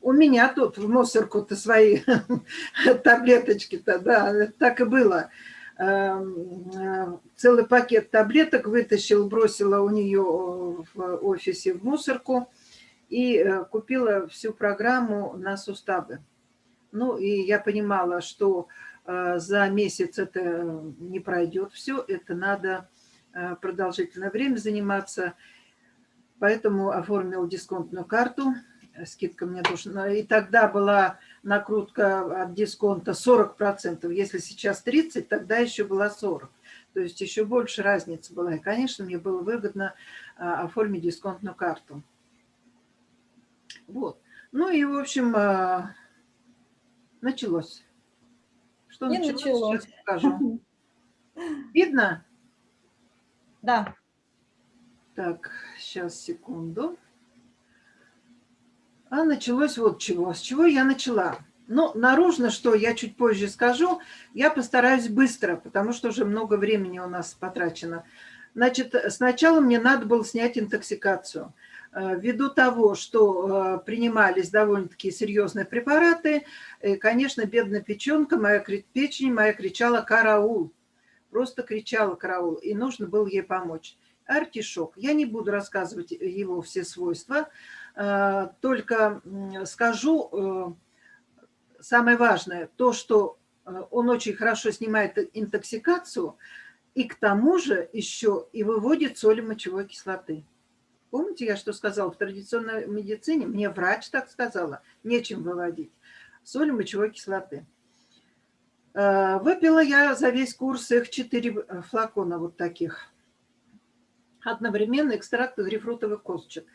у меня тут в мусорку-то свои таблеточки-то, да, так и было. Эм, э, Целый пакет таблеток вытащил, бросила у нее в офисе в мусорку и э, купила всю программу на суставы. Ну, и я понимала, что э, за месяц это не пройдет все, это надо э, продолжительное время заниматься. Поэтому оформил дисконтную карту, скидка мне нужна. И тогда была накрутка от дисконта 40%. Если сейчас 30, тогда еще была 40. То есть еще больше разница была. И, конечно, мне было выгодно а, оформить дисконтную карту. Вот. Ну и, в общем, а, началось. Что Не началось, началось. сейчас покажу. Видно? Да. Так, сейчас, секунду. А началось вот чего. С чего я начала? Ну, наружно, что я чуть позже скажу, я постараюсь быстро, потому что уже много времени у нас потрачено. Значит, сначала мне надо было снять интоксикацию. Э, Ввиду того, что э, принимались довольно-таки серьезные препараты, э, конечно, бедная печенка, моя печень моя кричала «караул». Просто кричала «караул», и нужно было ей помочь. Артишок. Я не буду рассказывать его все свойства, э, только скажу э, самое важное, то, что э, он очень хорошо снимает интоксикацию, и к тому же еще и выводит соли мочевой кислоты. Помните, я что сказала? В традиционной медицине мне врач так сказала, нечем выводить. Соли мочевой кислоты. Выпила я за весь курс их 4 флакона вот таких. Одновременно экстракт грейпфрутовых косточек.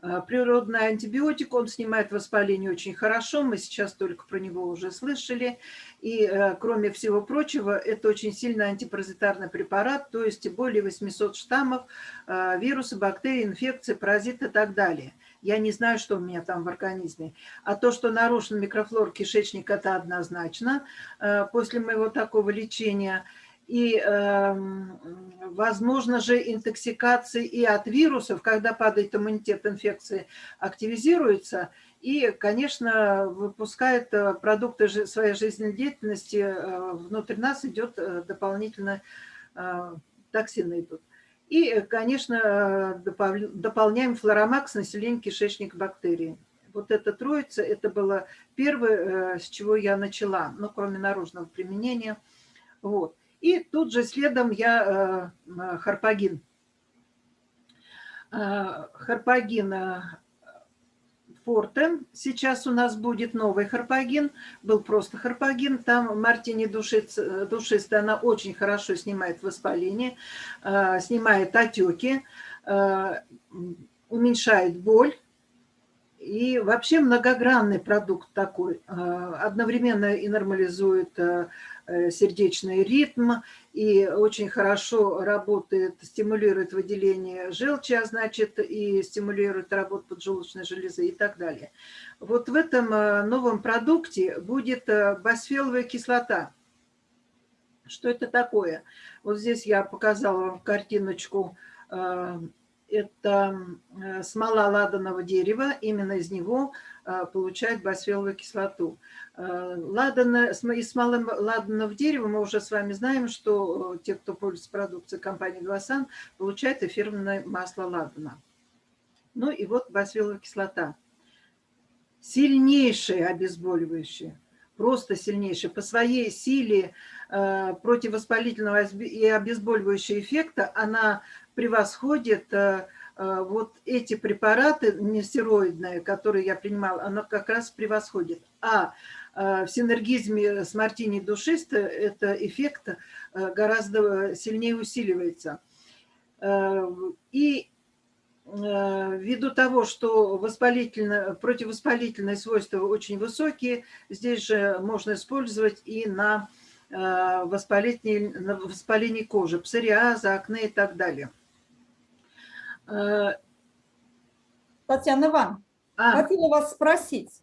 Э, Природный антибиотик, он снимает воспаление очень хорошо, мы сейчас только про него уже слышали. И, э, кроме всего прочего, это очень сильный антипаразитарный препарат, то есть более 800 штаммов, э, вирусы, бактерии, инфекции, паразиты и так далее. Я не знаю, что у меня там в организме. А то, что нарушен микрофлор кишечника, это однозначно после моего такого лечения. И, эм, возможно же, интоксикации и от вирусов, когда падает иммунитет инфекции, активизируется и, конечно, выпускает э, продукты своей жизнедеятельности, э, внутрь нас идет э, дополнительно токсины идут. И, конечно, дополняем флоромакс население кишечника бактерий. Вот эта троица, это было первое, с чего я начала, ну, кроме наружного применения. Вот. И тут же следом я э, м, харпагин. Э, Харпагин э, Форте. Сейчас у нас будет новый харпагин. Был просто харпагин. Там мартини душистая, она очень хорошо снимает воспаление, э, снимает отеки, э, уменьшает боль. И вообще многогранный продукт такой. Э, Одновременно и нормализует э, э, сердечный ритм, и очень хорошо работает, стимулирует выделение желчи, а значит и стимулирует работу поджелудочной железы и так далее. Вот в этом э, новом продукте будет э, басфеловая кислота. Что это такое? Вот здесь я показала вам картиночку. э, Это э, смола ладаного дерева, именно из него э, получают басфеловую кислоту. Э, Ладана, см- из смолы ладаного дерева мы уже с вами знаем, что э, те, кто пользуется продукцией компании «Гласан», получают эфирное масло ладана. Ну и вот басфеловая кислота. Сильнейшее обезболивающее, просто сильнейшее. По своей силе противовоспалительного и обезболивающего эффекта она превосходит вот эти препараты нестероидные, которые я принимала, она как раз превосходит. А э, в синергизме с мартини душисто это эффект э, гораздо сильнее усиливается. Э, И э, ввиду того, что противовоспалительные свойства очень высокие, здесь же можно использовать и на э, воспаление, на воспаление кожи, псориаза, акне и так далее. Э, Татьяна Ивановна, А, хотела вас спросить,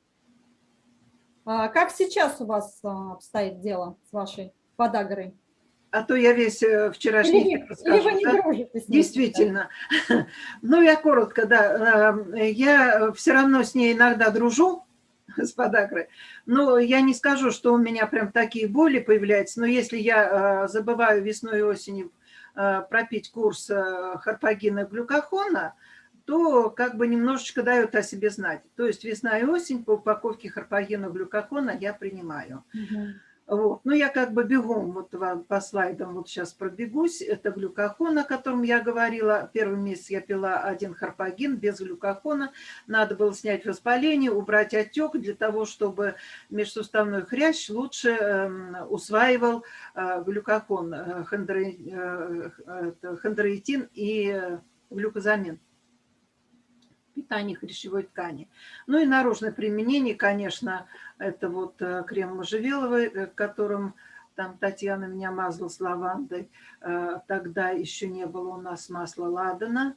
а как сейчас у вас а, обстоит дело с вашей подагрой? а то я весь э, вчерашний Или, вы- или вы расскажу, не да? дружите с ней? Действительно. Ну, я коротко, да. Э, Я все равно с ней иногда дружу, с подагрой. Но я не скажу, что у меня прям такие боли появляются. Но если я э, забываю весной и осенью э, пропить курс э, харпагина глюкохона, то как бы немножечко дает о себе знать. То есть весна и осень по упаковке харпагина глюкохона я принимаю. Мгм. Вот. Ну, я как бы бегом вот вам по слайдам вот сейчас пробегусь. Это глюкохон, о котором я говорила. Первый месяц я пила один харпагин без глюкохона. Надо было снять воспаление, убрать отек для того, чтобы межсуставной хрящ лучше эм, усваивал э, глюкохон, э, э, это хондроитин и э, глюкозамин питании хрящевой ткани. Ну и наружное применение, конечно, это вот э, крем можжевеловый, э, которым Там Татьяна меня мазала с лавандой. Э, Тогда еще не было у нас масла ладана.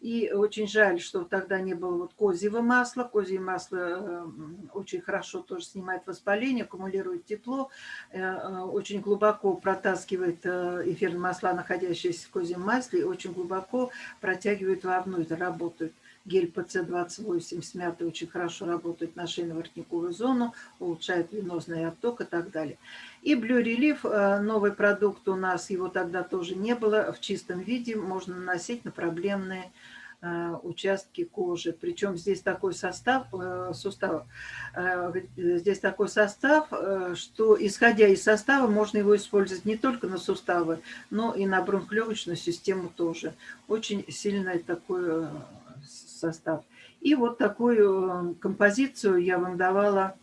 И очень жаль, что тогда не было вот козьего масла. Козье масло очень хорошо тоже снимает воспаление, аккумулирует тепло, очень глубоко протаскивает эфирные масла, находящиеся в козьем масле, и очень глубоко протягивает вовнутрь, работают. Гель ПЦ-28 с мятой очень хорошо работает на шейно-воротниковую зону, улучшает венозный отток и так далее. И Blue Relief, э, новый продукт у нас, его тогда тоже не было, в чистом виде можно наносить на проблемные э, участки кожи. Причем здесь такой состав, э, сустав, здесь такой состав, что исходя из состава можно его использовать не только на суставы, но и на бронхолегочную систему тоже. Очень сильный такой э, состав. И вот такую э, композицию я вам давала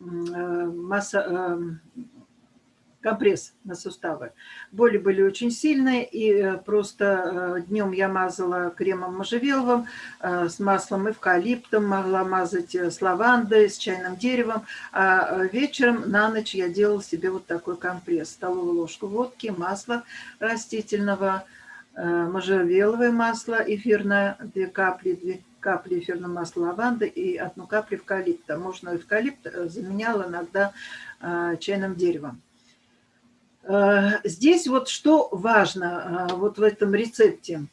э, масса, э, компресс на суставы. Боли были очень сильные, и э, просто днем я мазала кремом можжевеловым, э, с маслом эвкалиптом, могла мазать э, с лавандой, с чайным деревом, а э, вечером на ночь я делала себе вот такой компресс. Столовую ложку водки, масла растительного, э, можжевеловое масло эфирное, две капли, две капли эфирного масла лаванды и одну каплю эвкалипта. Можно эвкалипт э, заменял иногда э, чайным деревом. Э, Здесь вот что важно э, вот в этом рецепте.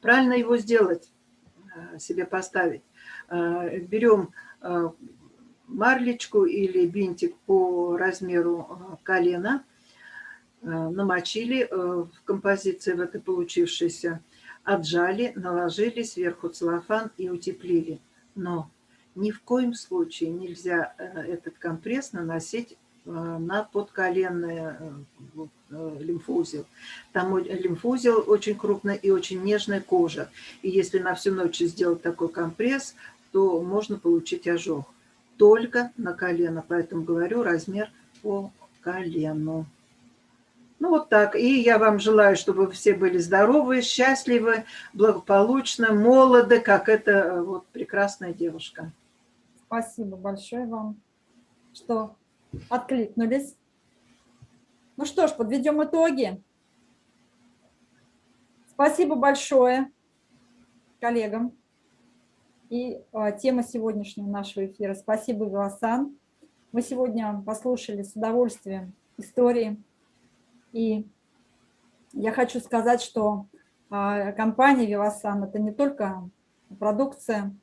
Правильно его сделать, э, себе поставить. Э, Берем э, марлечку или бинтик по размеру э, колена, э, намочили э, в композиции в этой получившейся, отжали, наложили сверху целлофан и утеплили. Но ни в коем случае нельзя э, этот компресс наносить э, на э, э, лимфоузел. Там лимфоузел очень крупный и очень нежная кожа. И если на всю ночь сделать такой компресс, то можно получить ожог. Только на колено. Поэтому говорю размер по колену. Ну вот так. И я вам желаю, чтобы вы все были здоровы, счастливы, благополучны, молоды, как эта э, вот прекрасная девушка. Спасибо большое вам, что откликнулись. Ну что ж, подведем итоги. Спасибо большое коллегам. И а, тема сегодняшнего нашего эфира. Спасибо, Виласан. Мы сегодня послушали с удовольствием истории. И я хочу сказать, что а, компания Вивасан – это не только продукция,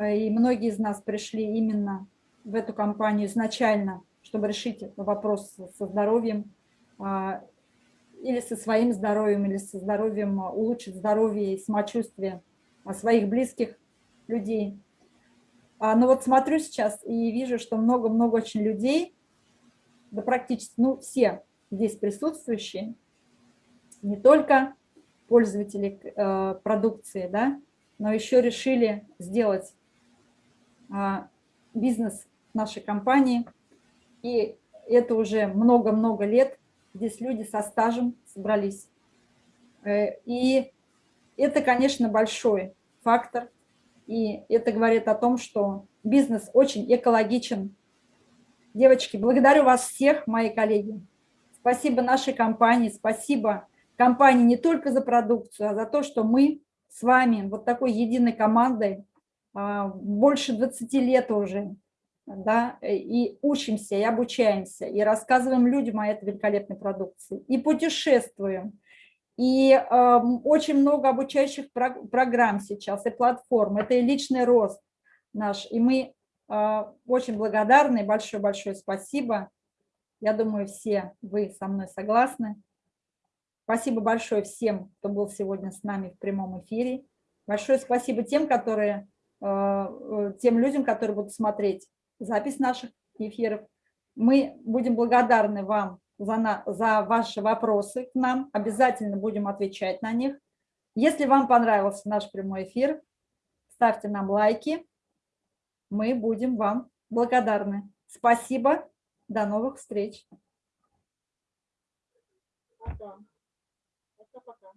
Э, И многие из нас пришли именно в эту компанию изначально, чтобы решить вопрос со здоровьем, а, или со своим здоровьем, или со здоровьем, улучшить здоровье и самочувствие а, своих близких людей. Но вот смотрю сейчас и вижу, что много-много очень людей, да практически, ну, все здесь присутствующие, не только пользователи э, продукции, да, но еще решили сделать а, бизнес нашей компании. И это уже много-много лет. Здесь люди со стажем собрались. Э, И это, конечно, большой фактор. И это говорит о том, что бизнес очень экологичен. Девочки, благодарю вас всех, мои коллеги. Спасибо нашей компании, спасибо компании не только за продукцию, а за то, что мы с вами вот такой единой командой а, больше 20 лет уже, да, и учимся, и обучаемся, и рассказываем людям о этой великолепной продукции, и путешествуем, и э, очень много обучающих про программ сейчас, и платформ, это и личный рост наш, и мы э, очень благодарны, большое-большое спасибо, я думаю, все вы со мной согласны. Спасибо большое всем, кто был сегодня с нами в прямом эфире. Большое спасибо тем, которые Э, тем людям, которые будут смотреть запись наших эфиров. Мы будем благодарны вам за, на, за ваши вопросы к нам, обязательно будем отвечать на них. Если вам понравился наш прямой эфир, ставьте нам лайки, мы будем вам благодарны. Спасибо, до новых встреч. Пока. Пока-пока.